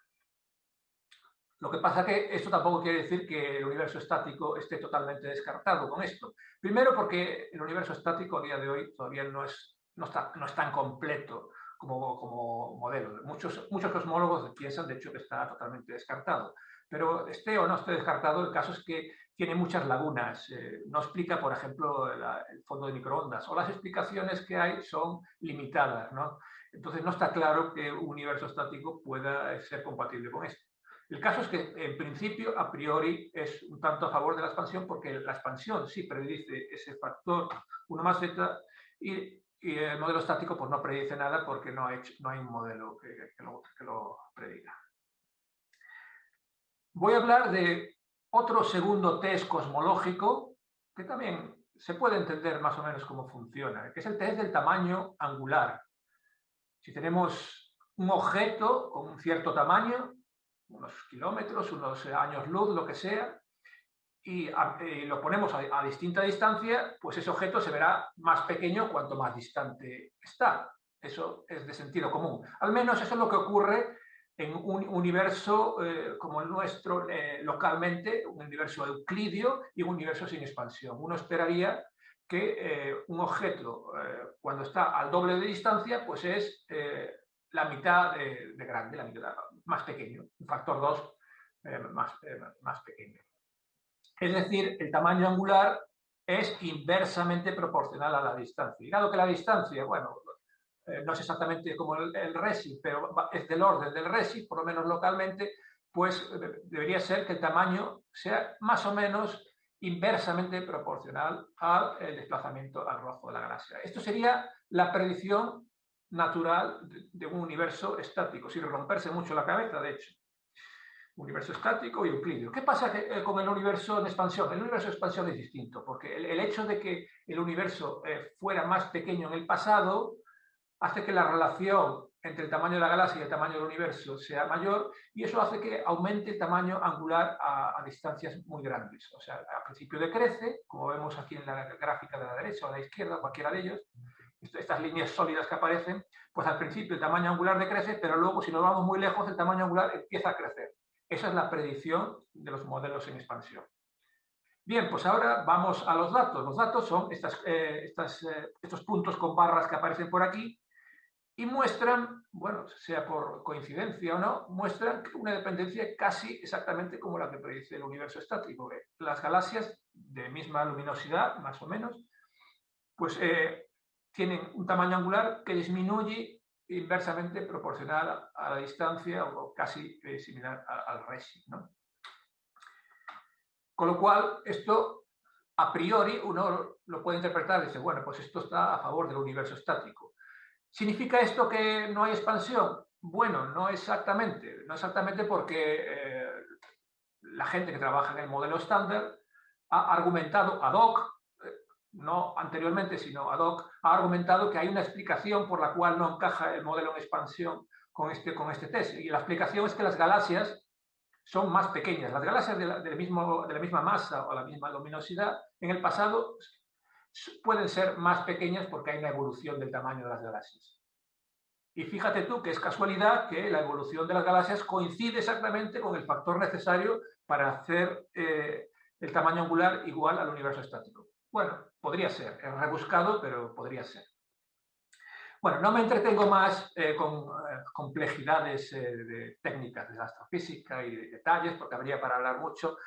Lo que pasa que esto tampoco quiere decir que el universo estático esté totalmente descartado con esto. Primero porque el universo estático a día de hoy todavía no es, no está, no es tan completo como, como modelo. Muchos, muchos cosmólogos piensan, de hecho, que está totalmente descartado. Pero esté o no esté descartado, el caso es que tiene muchas lagunas. Eh, no explica, por ejemplo, el fondo de microondas o las explicaciones que hay son limitadas. ¿no? Entonces no está claro que un universo estático pueda ser compatible con esto. El caso es que, en principio, a priori, es un tanto a favor de la expansión porque la expansión sí predice ese factor 1 más z y, el modelo estático pues, no predice nada porque no, no hay un modelo que, lo, que lo prediga. Voy a hablar de otro segundo test cosmológico que también se puede entender más o menos cómo funciona, que es el test del tamaño angular. Si tenemos un objeto con un cierto tamaño, unos kilómetros, unos años luz, lo que sea, y, lo ponemos a, distinta distancia, pues ese objeto se verá más pequeño cuanto más distante está. Eso es de sentido común. Al menos eso es lo que ocurre en un universo eh, como el nuestro eh, localmente, un universo euclidio y un universo sin expansión. Uno esperaría que eh, un objeto, cuando está al doble de distancia, pues es la mitad de, grande, la mitad más pequeño, un factor 2 eh, más, eh, más pequeño. Es decir, el tamaño angular es inversamente proporcional a la distancia. Y dado que la distancia, bueno, eh, no es exactamente como el, el, RESI, pero es del orden del RESI, por lo menos localmente, pues debería ser que el tamaño sea más o menos inversamente proporcional al desplazamiento al rojo de la galaxia. Esto sería la predicción natural de, un universo estático, sin romperse mucho la cabeza, de hecho. Universo estático y euclidio. ¿Qué pasa eh, con el universo en expansión? El universo de expansión es distinto, porque el, hecho de que el universo eh, fuera más pequeño en el pasado hace que la relación entre el tamaño de la galaxia y el tamaño del universo sea mayor y eso hace que aumente el tamaño angular a, a, distancias muy grandes. O sea, al principio decrece, como vemos aquí en la gráfica de la derecha o de la izquierda, cualquiera de ellos, estas líneas sólidas que aparecen, pues al principio el tamaño angular decrece, pero luego si nos vamos muy lejos el tamaño angular empieza a crecer. Esa es la predicción de los modelos en expansión. Bien, pues ahora vamos a los datos. Los datos son estas, eh, eh, estos puntos con barras que aparecen por aquí y muestran, bueno, sea por coincidencia o no, muestran una dependencia casi exactamente como la que predice el universo estático. Las galaxias de misma luminosidad, más o menos, pues eh, tienen un tamaño angular que disminuye inversamente proporcional a la distancia o casi similar al resi. Con lo cual, esto a priori uno lo puede interpretar y dice, bueno, pues esto está a favor del universo estático. ¿Significa esto que no hay expansión? Bueno, no exactamente. No exactamente porque eh, la gente que trabaja en el modelo estándar ha argumentado ad hoc no anteriormente, sino ad hoc, ha argumentado que hay una explicación por la cual no encaja el modelo en expansión con este, con este test. Y la explicación es que las galaxias son más pequeñas. Las galaxias de la, mismo, de la misma masa o la misma luminosidad en el pasado pueden ser más pequeñas porque hay una evolución del tamaño de las galaxias. Y fíjate tú que es casualidad que la evolución de las galaxias coincide exactamente con el factor necesario para hacer eh, el tamaño angular igual al universo estático. Bueno, podría ser, es rebuscado, pero podría ser. Bueno, no me entretengo más eh, con eh, complejidades eh, de técnicas de astrofísica y de detalles, porque habría para hablar mucho.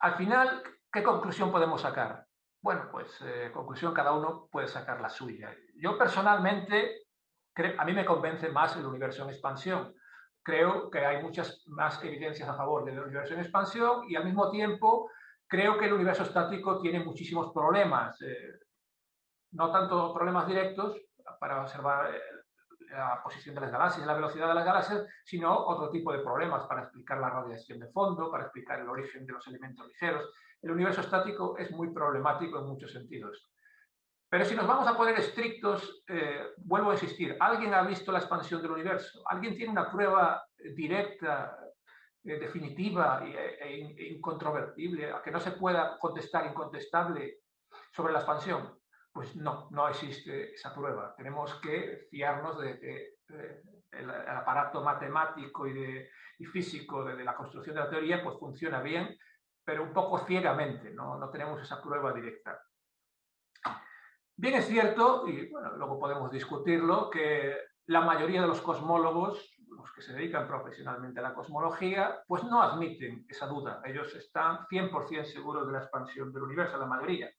Al final, ¿qué conclusión podemos sacar? Bueno, pues conclusión cada uno puede sacar la suya. Yo personalmente, a mí me convence más el universo en expansión. Creo que hay muchas más evidencias a favor del universo en expansión y al mismo tiempo Creo que el universo estático tiene muchísimos problemas, eh, no tanto problemas directos para observar eh, la posición de las galaxias la velocidad de las galaxias, sino otro tipo de problemas para explicar la radiación de fondo, para explicar el origen de los elementos ligeros. El universo estático es muy problemático en muchos sentidos. Pero si nos vamos a poner estrictos, eh, vuelvo a insistir, ¿alguien ha visto la expansión del universo? ¿Alguien tiene una prueba directa definitiva e, e incontrovertible, a que no se pueda contestar incontestable sobre la expansión, pues no, no existe esa prueba. Tenemos que fiarnos de que el, aparato matemático y, de, físico de, la construcción de la teoría pues funciona bien, pero un poco ciegamente, no, no tenemos esa prueba directa. Bien es cierto, y bueno, luego podemos discutirlo, que la mayoría de los cosmólogos los que se dedican profesionalmente a la cosmología, pues no admiten esa duda. Ellos están 100% seguros de la expansión del universo, la mayoría.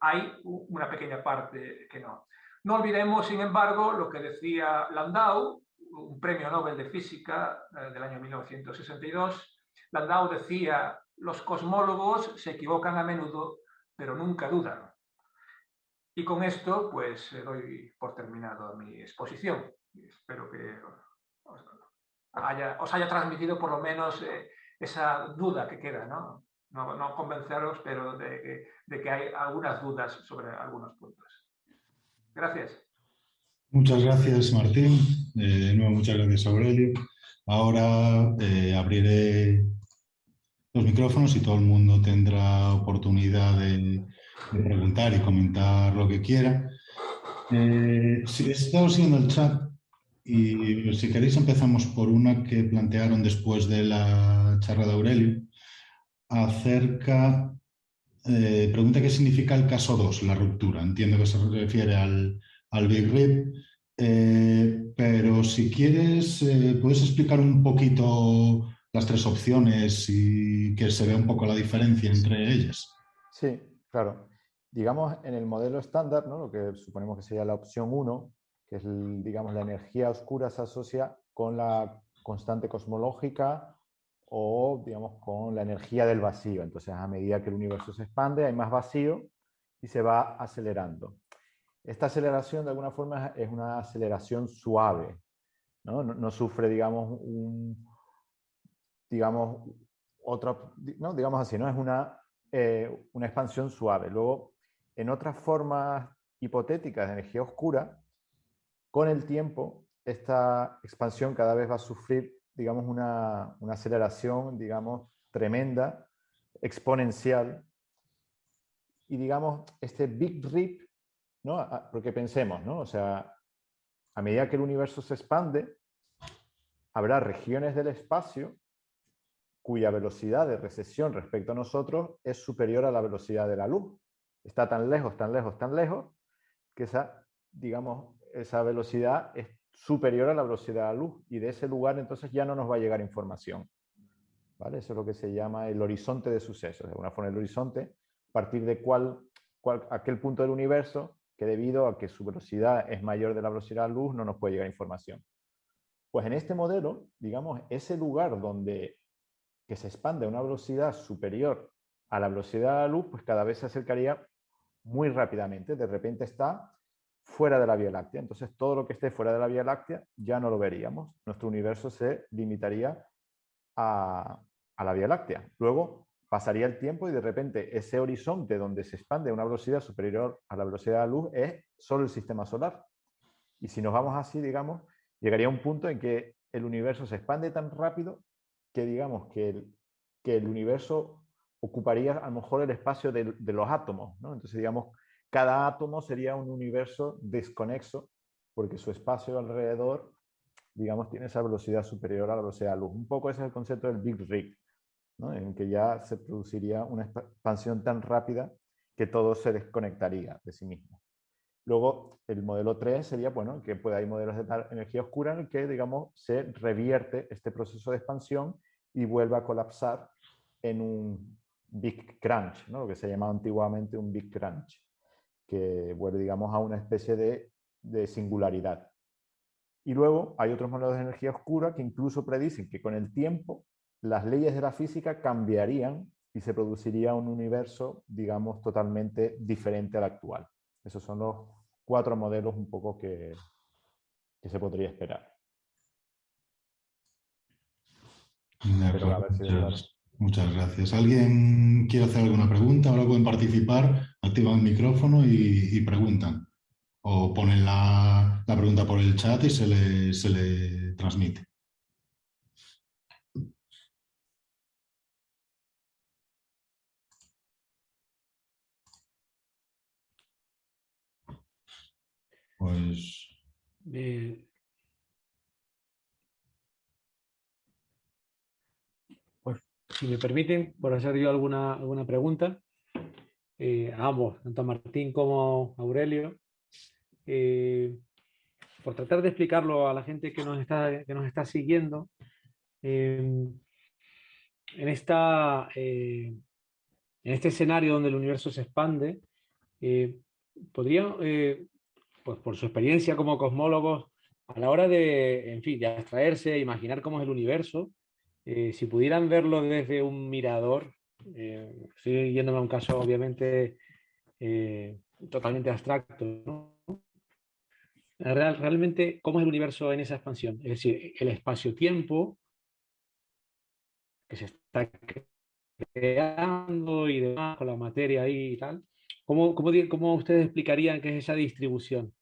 Hay una pequeña parte que no. No olvidemos, sin embargo, lo que decía Landau, un premio Nobel de Física eh, del año 1962. Landau decía, los cosmólogos se equivocan a menudo, pero nunca dudan. Y con esto, pues, doy por terminado mi exposición. Espero que os haya transmitido por lo menos eh, esa duda que queda, ¿no? No, convenceros, pero de, que hay algunas dudas sobre algunos puntos. Gracias. Muchas gracias, Martín. Eh, nuevo, muchas gracias, Aurelio. Ahora eh, abriré los micrófonos y todo el mundo tendrá oportunidad de, preguntar y comentar lo que quiera. si estamos siguiendo el chat, y si queréis empezamos por una que plantearon después de la charla de Aurelio, acerca, eh, pregunta qué significa el caso 2, la ruptura. Entiendo que se refiere al, Big Rip, eh, pero si quieres, eh, puedes explicar un poquito las tres opciones y que se vea un poco la diferencia entre ellas. Sí, claro. Digamos, en el modelo estándar, ¿no? lo que suponemos que sería la opción 1, que es, digamos, la energía oscura se asocia con la constante cosmológica o, digamos, con la energía del vacío. Entonces, a medida que el universo se expande, hay más vacío y se va acelerando. Esta aceleración, de alguna forma, es una aceleración suave. No, no, sufre, digamos, un, digamos, otro, no, digamos así, ¿no? Es una, eh, una expansión suave. Luego, en otras formas hipotéticas de energía oscura, con el tiempo, esta expansión cada vez va a sufrir, digamos, una, aceleración, digamos, tremenda, exponencial. Y, digamos, este Big Rip, ¿no? porque pensemos, ¿no? O sea, a medida que el universo se expande, habrá regiones del espacio cuya velocidad de recesión respecto a nosotros es superior a la velocidad de la luz. Está tan lejos, tan lejos, tan lejos, que esa, digamos, esa velocidad es superior a la velocidad de la luz y de ese lugar entonces ya no nos va a llegar información. ¿Vale? Eso es lo que se llama el horizonte de sucesos. De alguna forma el horizonte, a partir de cuál, aquel punto del universo que debido a que su velocidad es mayor de la velocidad de la luz no nos puede llegar información. Pues en este modelo, digamos, ese lugar donde que se expande a una velocidad superior a la velocidad de la luz, pues cada vez se acercaría muy rápidamente. De repente está fuera de la Vía Láctea. Entonces todo lo que esté fuera de la Vía Láctea ya no lo veríamos. Nuestro universo se limitaría a, a la Vía Láctea. Luego pasaría el tiempo y de repente ese horizonte donde se expande a una velocidad superior a la velocidad de la luz es solo el sistema solar. Y si nos vamos así, digamos, llegaría un punto en que el universo se expande tan rápido que digamos que el, que el universo ocuparía a lo mejor el espacio de, los átomos. ¿no? Entonces, digamos, cada átomo sería un universo desconexo porque su espacio alrededor, digamos, tiene esa velocidad superior a la velocidad de luz. Un poco ese es el concepto del Big Rig, en que ya se produciría una expansión tan rápida que todo se desconectaría de sí mismo. Luego, el modelo 3 sería, bueno, que puede haber modelos de energía oscura en el que, digamos, se revierte este proceso de expansión y vuelve a colapsar en un Big Crunch, ¿no? lo que se llamaba antiguamente un Big Crunch, que vuelve, digamos, a una especie de, de singularidad. Y luego hay otros modelos de energía oscura que incluso predicen que con el tiempo las leyes de la física cambiarían y se produciría un universo, digamos, totalmente diferente al actual. Esos son los cuatro modelos un poco que, se podría esperar. Muchas, gracias. ¿Alguien quiere hacer alguna pregunta? Ahora pueden participar, activan el micrófono y, preguntan. O ponen la, pregunta por el chat y se le, se le transmite. Pues... pues si me permiten, por hacer yo alguna, alguna pregunta, eh, a ambos, tanto a Martín como a Aurelio, eh, por tratar de explicarlo a la gente que nos está, que nos está siguiendo, eh, en, esta, en este escenario donde el universo se expande, ¿podría pues por su experiencia como cosmólogos, a la hora de, en fin, de abstraerse, imaginar cómo es el universo, eh, si pudieran verlo desde un mirador, eh, estoy yéndome a un caso obviamente eh, totalmente abstracto, realmente, ¿cómo es el universo en esa expansión? Es decir, el espacio-tiempo que se está creando y demás, con la materia ahí y tal. ¿Cómo, cómo, cómo ustedes explicarían qué es esa distribución?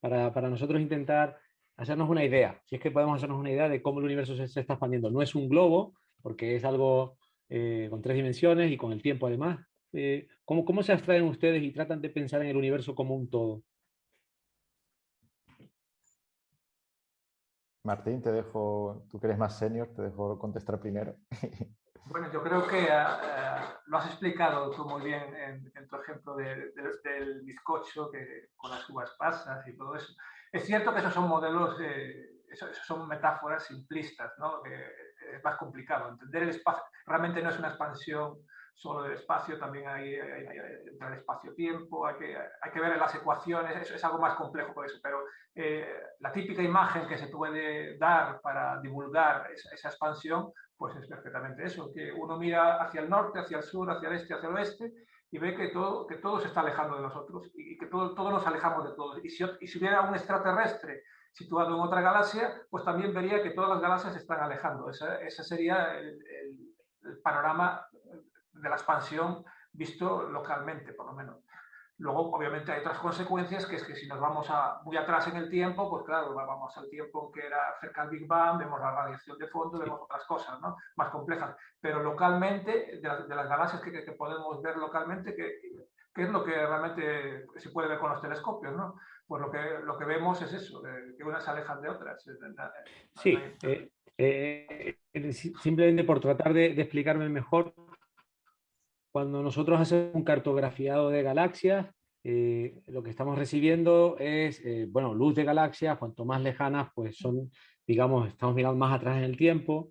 para, nosotros intentar hacernos una idea, si es que podemos hacernos una idea de cómo el universo se, está expandiendo. No es un globo, porque es algo eh, con tres dimensiones y con el tiempo además. Eh, ¿cómo, ¿Cómo se abstraen ustedes y tratan de pensar en el universo como un todo? Martín, te dejo, tú que eres más senior, te dejo contestar primero. Bueno, yo creo que eh, lo has explicado tú muy bien en, tu ejemplo del bizcocho que, con las uvas pasas y todo eso. Es cierto que esos son modelos, esos, son metáforas simplistas, ¿no? es más complicado. Entender el espacio realmente no es una expansión solo del espacio, también hay, el espacio-tiempo, hay que, hay que ver las ecuaciones, eso es algo más complejo por eso, pero eh, la típica imagen que se puede dar para divulgar esa expansión pues es perfectamente eso, que uno mira hacia el norte, hacia el sur, hacia el este, hacia el oeste y ve que todo, que todo se está alejando de nosotros y que todo, todos nos alejamos de todos. Y si, y si hubiera un extraterrestre situado en otra galaxia, pues también vería que todas las galaxias se están alejando. Ese, sería el, el panorama de la expansión visto localmente, por lo menos. Luego, obviamente, hay otras consecuencias, que es que si nos vamos a, muy atrás en el tiempo, pues claro, vamos al tiempo que era cerca del Big Bang, vemos la radiación de fondo, vemos otras cosas ¿no? más complejas. Pero localmente, de, las galaxias que, que, podemos ver localmente, ¿qué, ¿qué, es lo que realmente se puede ver con los telescopios? ¿no? Pues lo que, lo que vemos es eso, que unas se alejan de otras. Sí, eh, eh, simplemente por tratar de, de explicarme mejor, cuando nosotros hacemos un cartografiado de galaxias, eh, lo que estamos recibiendo es, eh, bueno, luz de galaxias, cuanto más lejanas, pues son, digamos, estamos mirando más atrás en el tiempo,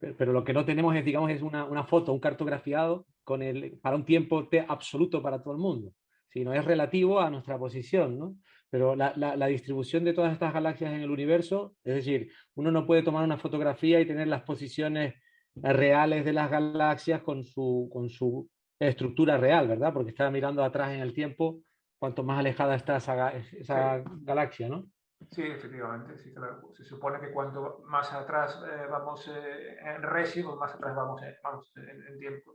pero, lo que no tenemos es, digamos, es una, foto, un cartografiado con el, para un tiempo T absoluto para todo el mundo, sino es relativo a nuestra posición, ¿no? Pero la, la, distribución de todas estas galaxias en el universo, es decir, uno no puede tomar una fotografía y tener las posiciones reales de las galaxias con su, con su estructura real, ¿verdad? Porque está mirando atrás en el tiempo cuanto más alejada está esa, esa galaxia, ¿no? Sí, efectivamente, sí, claro. Se supone que cuanto más atrás eh, vamos eh, en resi, pues más atrás vamos, eh, vamos en, tiempo.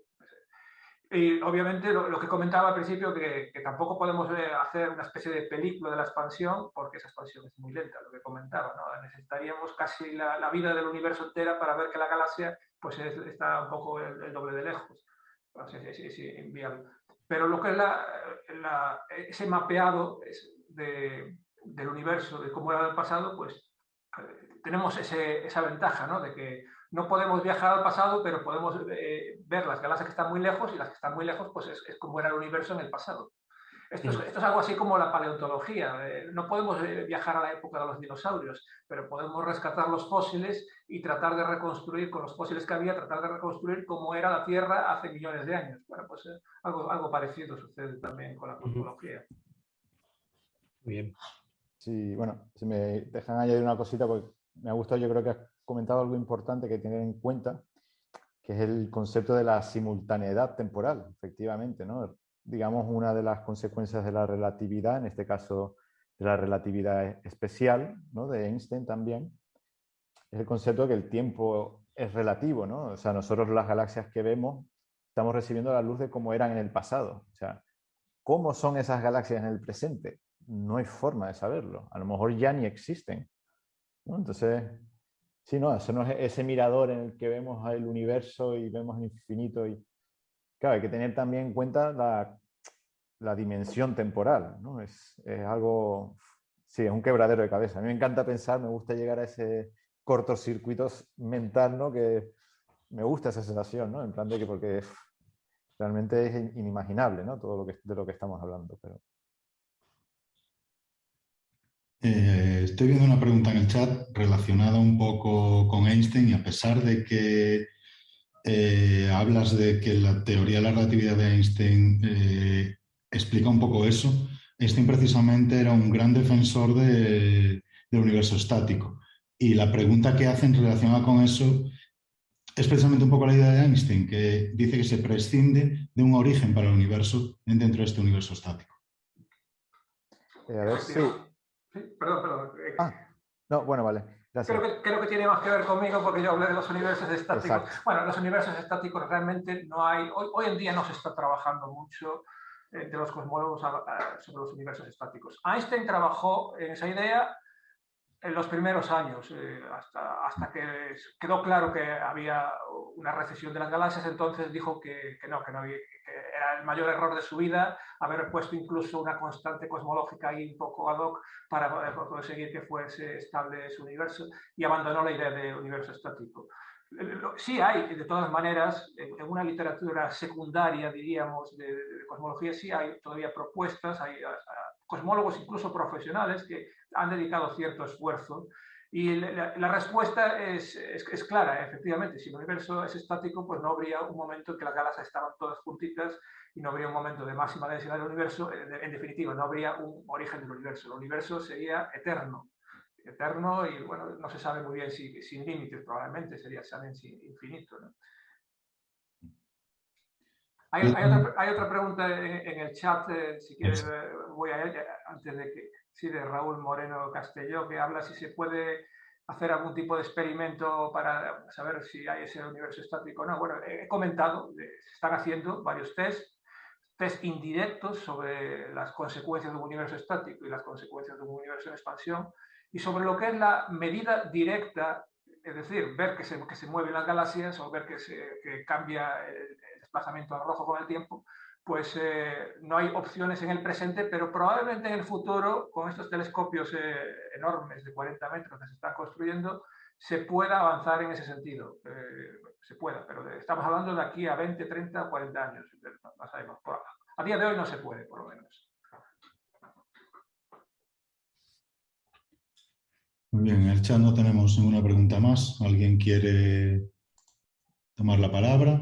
Y obviamente lo, que comentaba al principio, que, que tampoco podemos hacer una especie de película de la expansión, porque esa expansión es muy lenta, lo que comentaba. ¿no? Necesitaríamos casi la, la, vida del universo entera para ver que la galaxia pues, está un poco el, doble de lejos. Entonces, es, inviable. Pero lo que es la, ese mapeado de, del universo, de cómo era el pasado, pues eh, tenemos esa ventaja, ¿no? De que no podemos viajar al pasado, pero podemos eh, ver las galaxias que están muy lejos y las que están muy lejos, pues es, como era el universo en el pasado. Esto es, esto es algo así como la paleontología. Eh, no podemos viajar a la época de los dinosaurios, pero podemos rescatar los fósiles y tratar de reconstruir con los fósiles que había, tratar de reconstruir cómo era la Tierra hace millones de años. Bueno, pues algo, algo parecido sucede también con la cosmología. Muy bien. Sí, bueno, si me dejan añadir una cosita, porque me ha gustado, yo creo que has comentado algo importante que tener en cuenta, que es el concepto de la simultaneidad temporal, efectivamente, ¿no? Digamos, una de las consecuencias de la relatividad, en este caso de la relatividad especial, ¿no? De Einstein también, es el concepto de que el tiempo es relativo, ¿no? O sea, nosotros las galaxias que vemos estamos recibiendo la luz de cómo eran en el pasado. O sea, ¿cómo son esas galaxias en el presente? no hay forma de saberlo. A lo mejor ya ni existen. Entonces, sí, no, eso no es ese mirador en el que vemos el universo y vemos el infinito. Y, claro, hay que tener también en cuenta la, dimensión temporal. ¿no? Es, algo, sí, es un quebradero de cabeza. A mí me encanta pensar, me gusta llegar a ese cortocircuito mental, ¿no? que me gusta esa sensación, ¿no? en plan de que porque realmente es inimaginable ¿no? todo lo que, de lo que estamos hablando. Eh, estoy viendo una pregunta en el chat relacionada un poco con Einstein y a pesar de que eh, hablas de que la teoría de la relatividad de Einstein eh, explica un poco eso, Einstein precisamente era un gran defensor del universo estático. Y la pregunta que hacen relacionada con eso es precisamente un poco la idea de Einstein, que dice que se prescinde de un origen para el universo dentro de este universo estático. a ver si, Sí, perdón, perdón. Eh, ah, no, bueno, vale. Creo que, creo que, tiene más que ver conmigo porque yo hablé de los universos estáticos. Bueno, los universos estáticos realmente no hay, hoy, hoy en día no se está trabajando mucho entre los cosmólogos sobre los universos estáticos. Einstein trabajó en esa idea en los primeros años, eh, hasta, hasta que quedó claro que había una recesión de las galaxias, entonces dijo que, que no, que no había, era el mayor error de su vida haber puesto incluso una constante cosmológica ahí un poco ad hoc para conseguir que fuese estable su universo y abandonó la idea de universo estático. Sí hay, de todas maneras, en una literatura secundaria, diríamos, de, cosmología, sí hay todavía propuestas, hay cosmólogos incluso profesionales que han dedicado cierto esfuerzo y la, respuesta es, es, clara, efectivamente. Si el universo es estático, pues no habría un momento en que las galaxias estaban todas juntitas y no habría un momento de máxima densidad del universo. En, definitiva, no habría un origen del universo. El universo sería eterno. Eterno y, bueno, no se sabe muy bien si sin límites, probablemente sería saben, infinito. Hay, otra, pregunta en, el chat, eh, si quieres, eh, voy a ella antes de que sí, de Raúl Moreno Castelló, que habla si se puede hacer algún tipo de experimento para saber si hay ese universo estático o no. Bueno, he comentado, se están haciendo varios test, test indirectos sobre las consecuencias de un universo estático y las consecuencias de un universo en expansión, y sobre lo que es la medida directa, es decir, ver que se, que se mueven las galaxias o ver que, se, que cambia el desplazamiento al rojo con el tiempo, pues eh, no hay opciones en el presente, pero probablemente en el futuro, con estos telescopios eh, enormes de 40 metros que se están construyendo, se pueda avanzar en ese sentido. Eh, se pueda, pero estamos hablando de aquí a 20, 30, 40 años. Sabemos. a día de hoy no se puede, por lo menos. Muy bien, en el chat no tenemos ninguna pregunta más. ¿Alguien quiere tomar la palabra?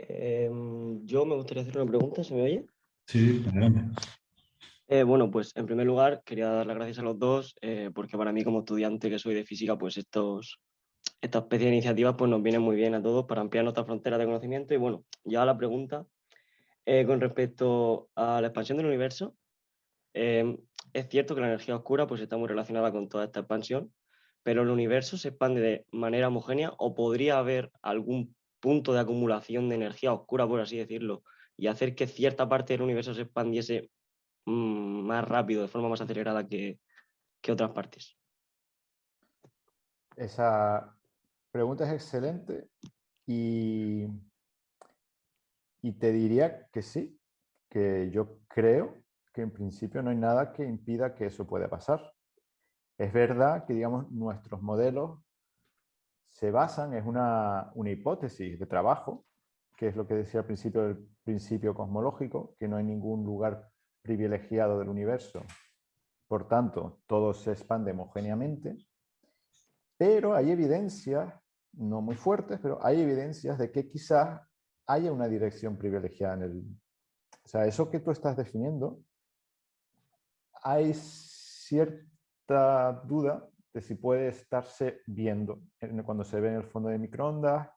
Em, yo me gustaría hacer una pregunta, ¿se me oye? Sí, adelante. Eh, bueno, pues en primer lugar quería dar las gracias a los dos, eh, porque para mí como estudiante que soy de física, pues estos, esta especie de iniciativas pues nos vienen muy bien a todos para ampliar nuestra frontera de conocimiento. Y bueno, ya la pregunta eh, con respecto a la expansión del universo, es cierto que la energía oscura pues está muy relacionada con toda esta expansión, pero el universo se expande de manera homogénea o podría haber algún punto de acumulación de energía oscura, por así decirlo, y hacer que cierta parte del universo se expandiese Mm, más rápido, de forma más acelerada que, otras partes? Esa pregunta es excelente y, y te diría que sí, que yo creo que en principio no hay nada que impida que eso pueda pasar. Es verdad que, digamos, nuestros modelos se basan, es una, una hipótesis de trabajo, que es lo que decía al principio del principio cosmológico, que no hay ningún lugar privilegiado del universo. Por tanto, todo se expande homogéneamente, pero hay evidencias, no muy fuertes, pero hay evidencias de que quizás haya una dirección privilegiada en el... O sea, eso que tú estás definiendo, hay cierta duda de si puede estarse viendo cuando se ve en el fondo de microondas.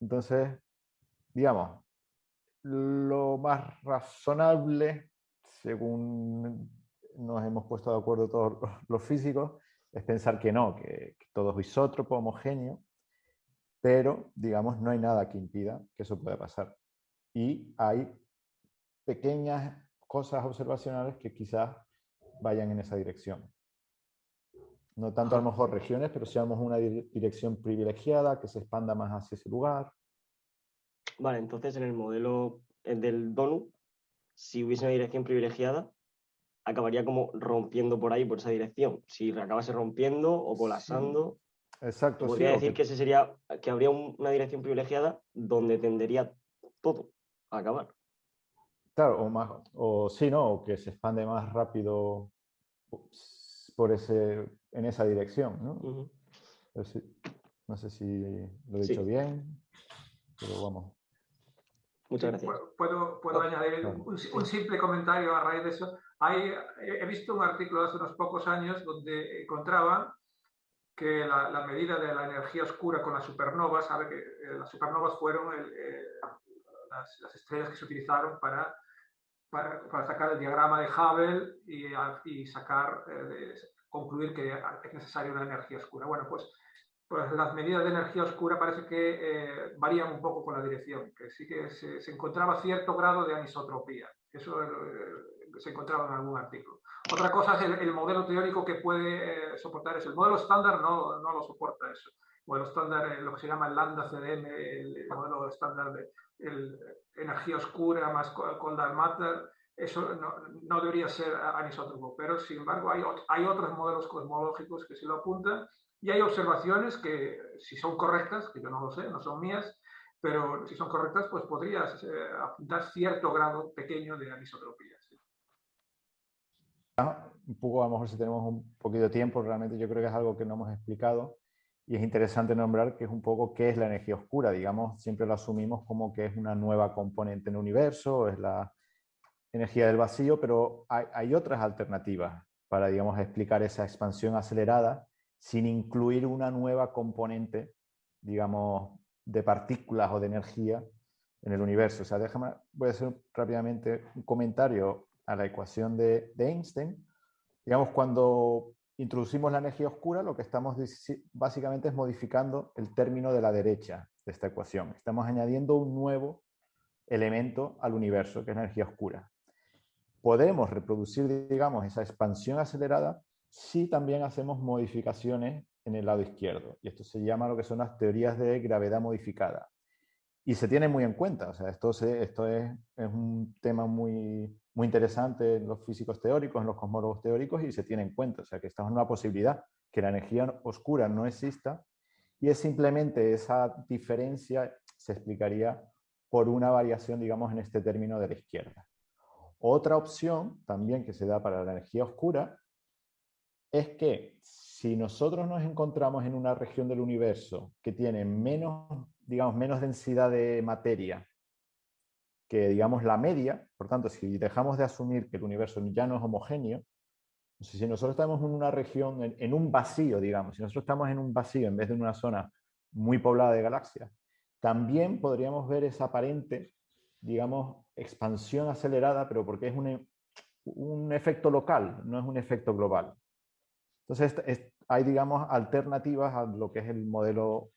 Entonces, digamos, lo más razonable, según nos hemos puesto de acuerdo todos los físicos, es pensar que no, que, todo es isótropo, homogéneo, pero, digamos, no hay nada que impida que eso pueda pasar. Y hay pequeñas cosas observacionales que quizás vayan en esa dirección. No tanto a lo mejor regiones, pero si una dirección privilegiada que se expanda más hacia ese lugar. Vale, entonces en el modelo del donut, si hubiese una dirección privilegiada, acabaría como rompiendo por ahí, por esa dirección. Si acabase rompiendo o colapsando. Exacto. Podría decir que... ese sería, que habría una dirección privilegiada donde tendería todo a acabar. Claro, o más, o sí, ¿no? O que se expande más rápido por ese, en esa dirección, ¿no? No sé si lo he dicho bien, pero vamos. Muchas gracias. Puedo, puedo añadir un, simple comentario a raíz de eso. Hay, he visto un artículo hace unos pocos años donde encontraban que la, medida de la energía oscura con las supernovas, sabe que eh, las supernovas fueron eh, las, estrellas que se utilizaron para, para, sacar el diagrama de Hubble y, y sacar, eh, concluir que es necesaria una energía oscura. Bueno, pues pues las medidas de energía oscura parece que eh, varían un poco con la dirección, que sí que se, encontraba cierto grado de anisotropía. Eso eh, se encontraba en algún artículo. Otra cosa es el, modelo teórico que puede eh, soportar eso. El modelo estándar no, no, lo soporta eso. El modelo estándar, lo que se llama el lambda CDM, el, modelo estándar de energía oscura más cold matter, eso no, no, debería ser anisotropo, pero sin embargo hay, hay otros modelos cosmológicos que sí lo apuntan y hay observaciones que, si son correctas, que yo no lo sé, no son mías, pero si son correctas, pues podrías eh, apuntar cierto grado pequeño de anisotropía. Un poco, a lo mejor si tenemos un poquito de tiempo, realmente yo creo que es algo que no hemos explicado y es interesante nombrar que es un poco qué es la energía oscura. Digamos, siempre lo asumimos como que es una nueva componente en el universo, es la energía del vacío, pero hay, hay otras alternativas para, digamos, explicar esa expansión acelerada sin incluir una nueva componente, digamos, de partículas o de energía en el universo. O sea, déjame, voy a hacer rápidamente un comentario a la ecuación de, Einstein. Digamos, cuando introducimos la energía oscura, lo que estamos básicamente es modificando el término de la derecha de esta ecuación. Estamos añadiendo un nuevo elemento al universo, que es la energía oscura. Podemos reproducir, digamos, esa expansión acelerada si también hacemos modificaciones en el lado izquierdo. Y esto se llama lo que son las teorías de gravedad modificada. Y se tiene muy en cuenta. O sea, esto, esto es, un tema muy, muy interesante en los físicos teóricos, en los cosmólogos teóricos, y se tiene en cuenta. O sea, que estamos en una posibilidad que la energía oscura no exista y es simplemente esa diferencia se explicaría por una variación, digamos, en este término de la izquierda. Otra opción también que se da para la energía oscura es que si nosotros nos encontramos en una región del universo que tiene menos, digamos, menos densidad de materia que, digamos, la media, por tanto, si dejamos de asumir que el universo ya no es homogéneo, si nosotros estamos en una región, en, un vacío, digamos, si nosotros estamos en un vacío en vez de en una zona muy poblada de galaxias, también podríamos ver esa aparente, digamos, expansión acelerada, pero porque es un, un efecto local, no es un efecto global. Entonces, hay, digamos, alternativas a lo que es el modelo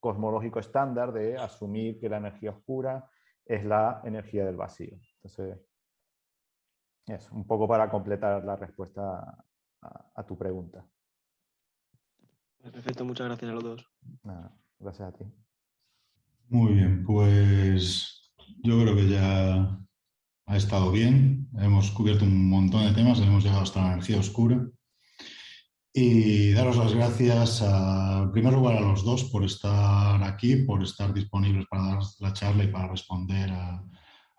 cosmológico estándar de asumir que la energía oscura es la energía del vacío. Entonces, es un poco para completar la respuesta a, tu pregunta. Perfecto, muchas gracias a los dos. gracias a ti. Muy bien, pues yo creo que ya ha estado bien. Hemos cubierto un montón de temas, hemos llegado hasta la energía oscura. Y daros las gracias, en primer lugar, a los dos por estar aquí, por estar disponibles para dar la charla y para responder a,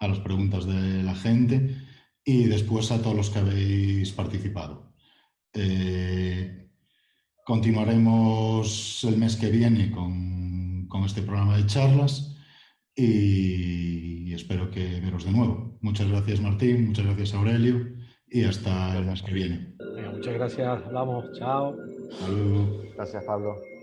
las preguntas de la gente. Y después a todos los que habéis participado. Eh, continuaremos el mes que viene con este programa de charlas y espero que veros de nuevo. Muchas gracias Martín, muchas gracias Aurelio y hasta el mes que viene. muchas gracias, hablamos, chao. Gracias Pablo.